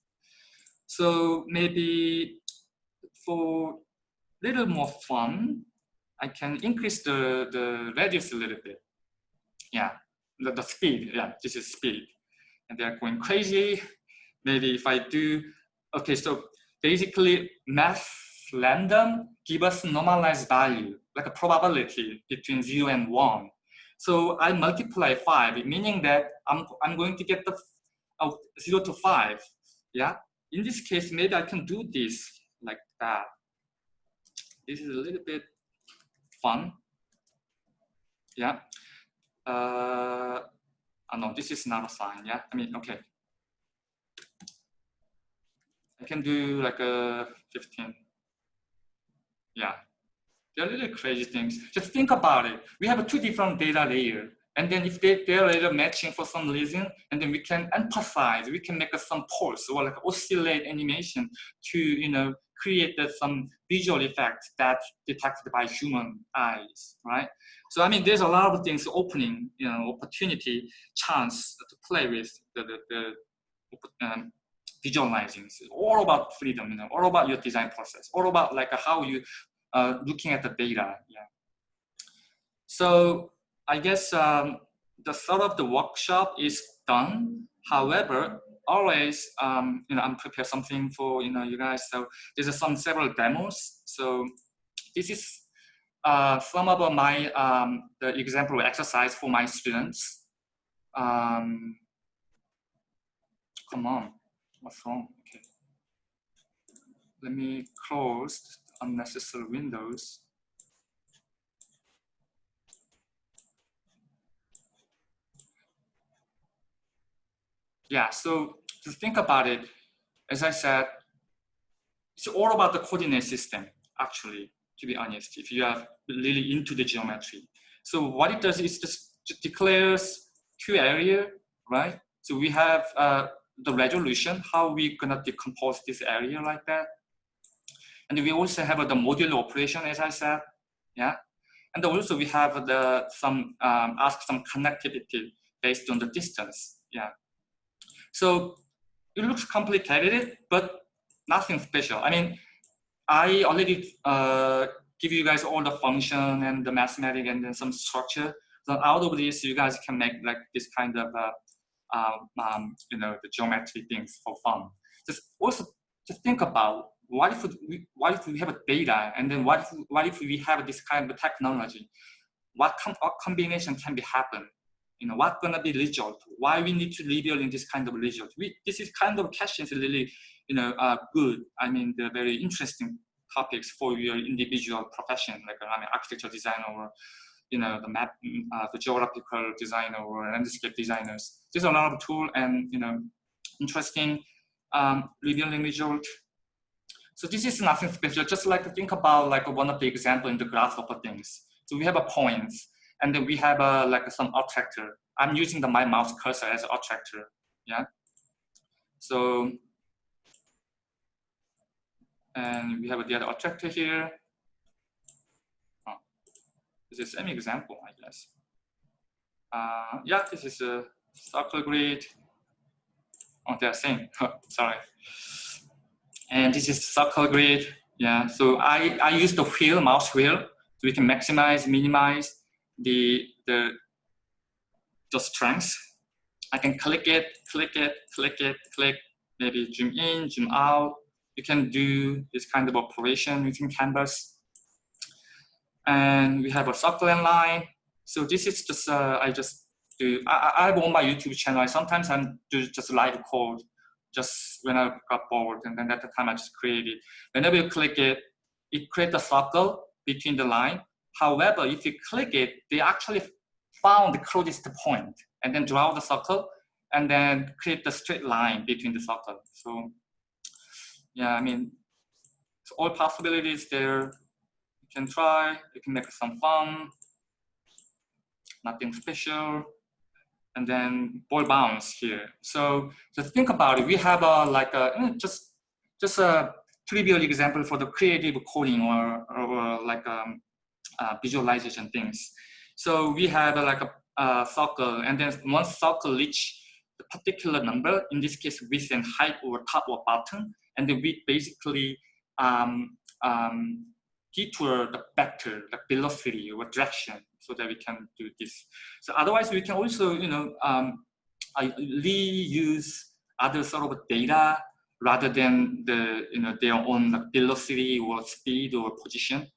So maybe for little more fun, I can increase the, the radius a little bit. Yeah, the, the speed, yeah, this is speed and they're going crazy. Maybe if I do, okay, so basically math random give us normalized value, like a probability between zero and one. So I multiply five, meaning that I'm, I'm going to get the uh, zero to five, yeah? In this case, maybe I can do this like that. This is a little bit fun, yeah? Uh, Oh, no, this is not a sign. Yeah, I mean, okay. I can do like a 15. Yeah, they're really crazy things. Just think about it. We have two different data layer. And then if they, they're later matching for some reason, and then we can emphasize, we can make some pulse or like oscillate animation to, you know, create some visual effects that detected by human eyes, right? So, I mean, there's a lot of things opening, you know, opportunity, chance to play with the, the, the um, visualizing. All about freedom, you know, all about your design process, all about like how you uh, looking at the data. Yeah. So I guess um, the sort of the workshop is done. However, always, um, you know, I'm prepared something for, you know, you guys. So there's some several demos. So this is uh, some of my, um, the example exercise for my students. Um, come on, what's wrong? Okay. Let me close unnecessary windows. Yeah, so to think about it, as I said, it's all about the coordinate system, actually, to be honest, if you are really into the geometry. So what it does is just, declares two area, right? So we have uh, the resolution, how we gonna decompose this area like that. And we also have uh, the modular operation, as I said, yeah. And also we have the some um, ask some connectivity based on the distance, yeah. So it looks complicated, but nothing special. I mean, I already uh, give you guys all the function and the mathematics and then some structure. So out of this, you guys can make like this kind of, uh, um, um, you know, the geometry things for fun. Just also just think about what if we, what if we have a data and then what if, what if we have this kind of technology? What, com what combination can be happen? You know, what's gonna be result? Why we need to rebuild in this kind of result? We, this is kind of questions really, you know, uh, good. I mean, the very interesting topics for your individual profession, like I mean, architecture designer or, you know, the map, uh, the geographical designer or landscape designers. There's a lot of tool and, you know, interesting um, rebuilding result. So this is nothing special, just like to think about like one of the example in the grasshopper things. So we have a points and then we have a, like some attractor. I'm using the my mouse cursor as attractor. Yeah. So, and we have the other attractor here. Oh, this is an example, I guess. Uh, yeah, this is a circle grid. Oh, they're same. Sorry. And this is circle grid. Yeah. So I I use the wheel, mouse wheel, so we can maximize, minimize, the, the, the strength. I can click it, click it, click it, click, maybe zoom in, zoom out. You can do this kind of operation using Canvas. And we have a circle and line. So this is just, uh, I just do, I, I have on my YouTube channel, I sometimes I do just live code just when I got bored and then at the time I just create it. Whenever you click it, it creates a circle between the line However, if you click it, they actually found the closest point and then draw the circle and then create the straight line between the circle. So yeah, I mean, all possibilities there. You can try, you can make some fun, nothing special. And then ball bounce here. So just think about it. We have a like a eh, just just a trivial example for the creative coding or, or like um, uh, visualization things. So we have uh, like a, a, circle and then once circle reach the particular number, in this case width and height or top or bottom, and then we basically um, um, detour the vector, the velocity or direction so that we can do this. So otherwise we can also, you know, um, reuse other sort of data rather than the, you know, their own velocity or speed or position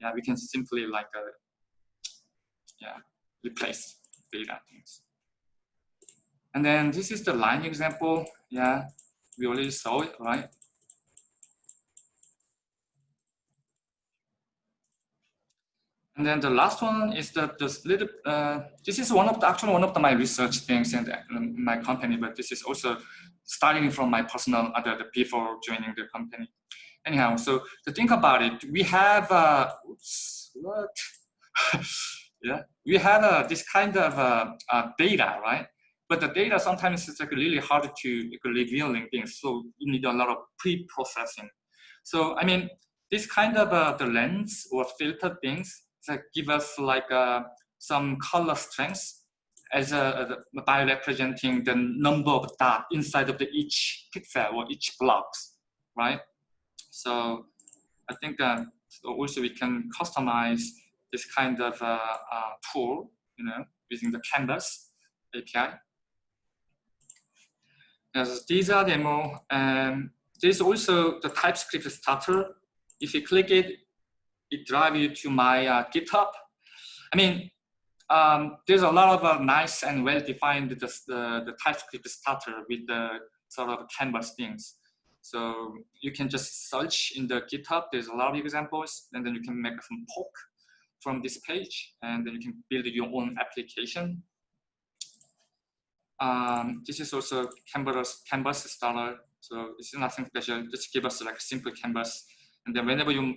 yeah, we can simply like, uh, yeah, replace data things. And then this is the line example. Yeah, we already saw it, right? And then the last one is the this little. Uh, this is one of the actually one of the, my research things in, my company, but this is also starting from my personal other the before joining the company. Anyhow, so to think about it, we have, uh, oops, what? yeah, we have uh, this kind of uh, uh, data, right? But the data sometimes is like really hard to like, revealing things. So you need a lot of pre-processing. So, I mean, this kind of uh, the lens or filter things that give us like uh, some color strengths as a, a, by representing the number of dots inside of the each pixel or each blocks, right? So I think uh, so also we can customize this kind of uh, uh, tool, you know, using the Canvas API. As these are demo, and there's also the TypeScript starter. If you click it, it drives you to my uh, GitHub. I mean, um, there's a lot of uh, nice and well-defined the, the, the, TypeScript starter with the sort of canvas things. So you can just search in the GitHub. There's a lot of examples, and then you can make some poke from this page, and then you can build your own application. Um, this is also Canvas, Canvas starter. So it's nothing special. Just give us like a simple canvas, and then whenever you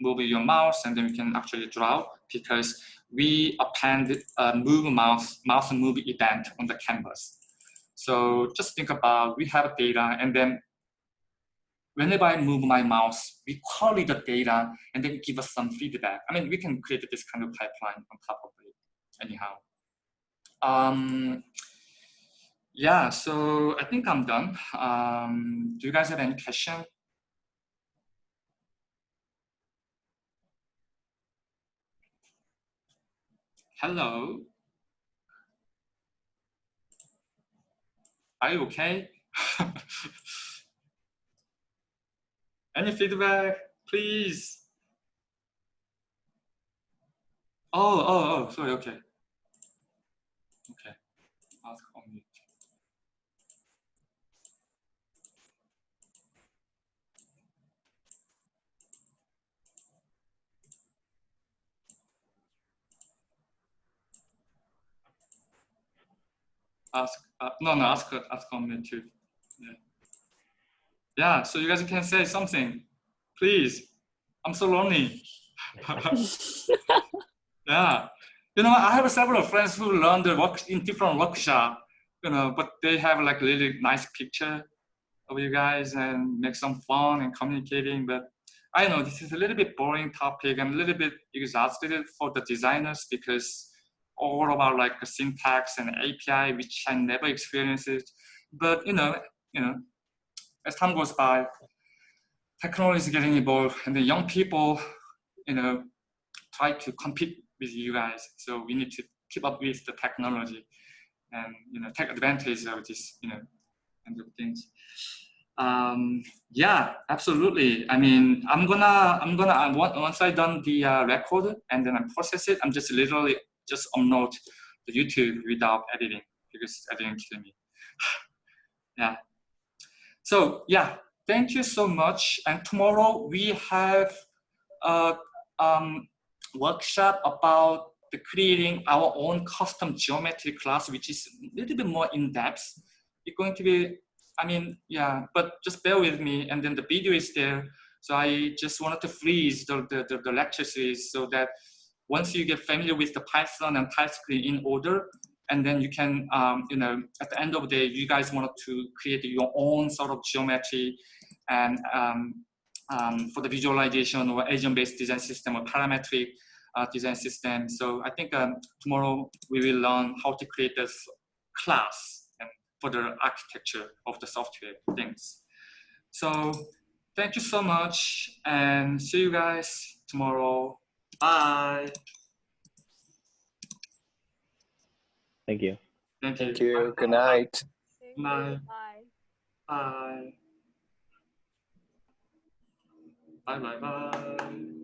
move your mouse, and then you can actually draw because we append a move mouse, mouse move event on the canvas. So just think about, we have data and then whenever I move my mouse, we query the data and then give us some feedback. I mean, we can create this kind of pipeline on top of it anyhow. Um, yeah, so I think I'm done. Um, do you guys have any questions? Hello. Are you okay? Any feedback, please? Oh, oh, oh, sorry, okay. Okay, ask on mute. ask uh, no no ask ask on me too yeah so you guys can say something. Please. I'm so lonely. Yeah. You know i have several friends who learned the work in different workshop you know but they have like really nice picture of you guys and make some fun and communicating but i know this is a little bit boring topic. I'm a little bit exhausted for the designers because all about like syntax and API, which I never experienced. But you know, you know, as time goes by, technology is getting involved, and the young people, you know, try to compete with you guys. So we need to keep up with the technology, and you know, take advantage of this, you know, kind of things. Um, yeah, absolutely. I mean, I'm gonna, I'm gonna, once I done the uh, record and then I process it, I'm just literally just upload the YouTube without editing because editing kill me. yeah. So yeah, thank you so much. And tomorrow we have a um, workshop about the creating our own custom geometry class, which is a little bit more in depth. It's going to be, I mean, yeah, but just bear with me. And then the video is there. So I just wanted to freeze the, the, the, the lecture series so that once you get familiar with the Python and TypeScript in order, and then you can, um, you know, at the end of the day, you guys want to create your own sort of geometry and um, um, for the visualization or agent-based design system or parametric uh, design system. So I think um, tomorrow we will learn how to create this class for the architecture of the software things. So thank you so much and see you guys tomorrow. Bye. Thank you. Thank you. Thank you. Good night. Thank you. Bye. Bye. Bye. Bye bye bye.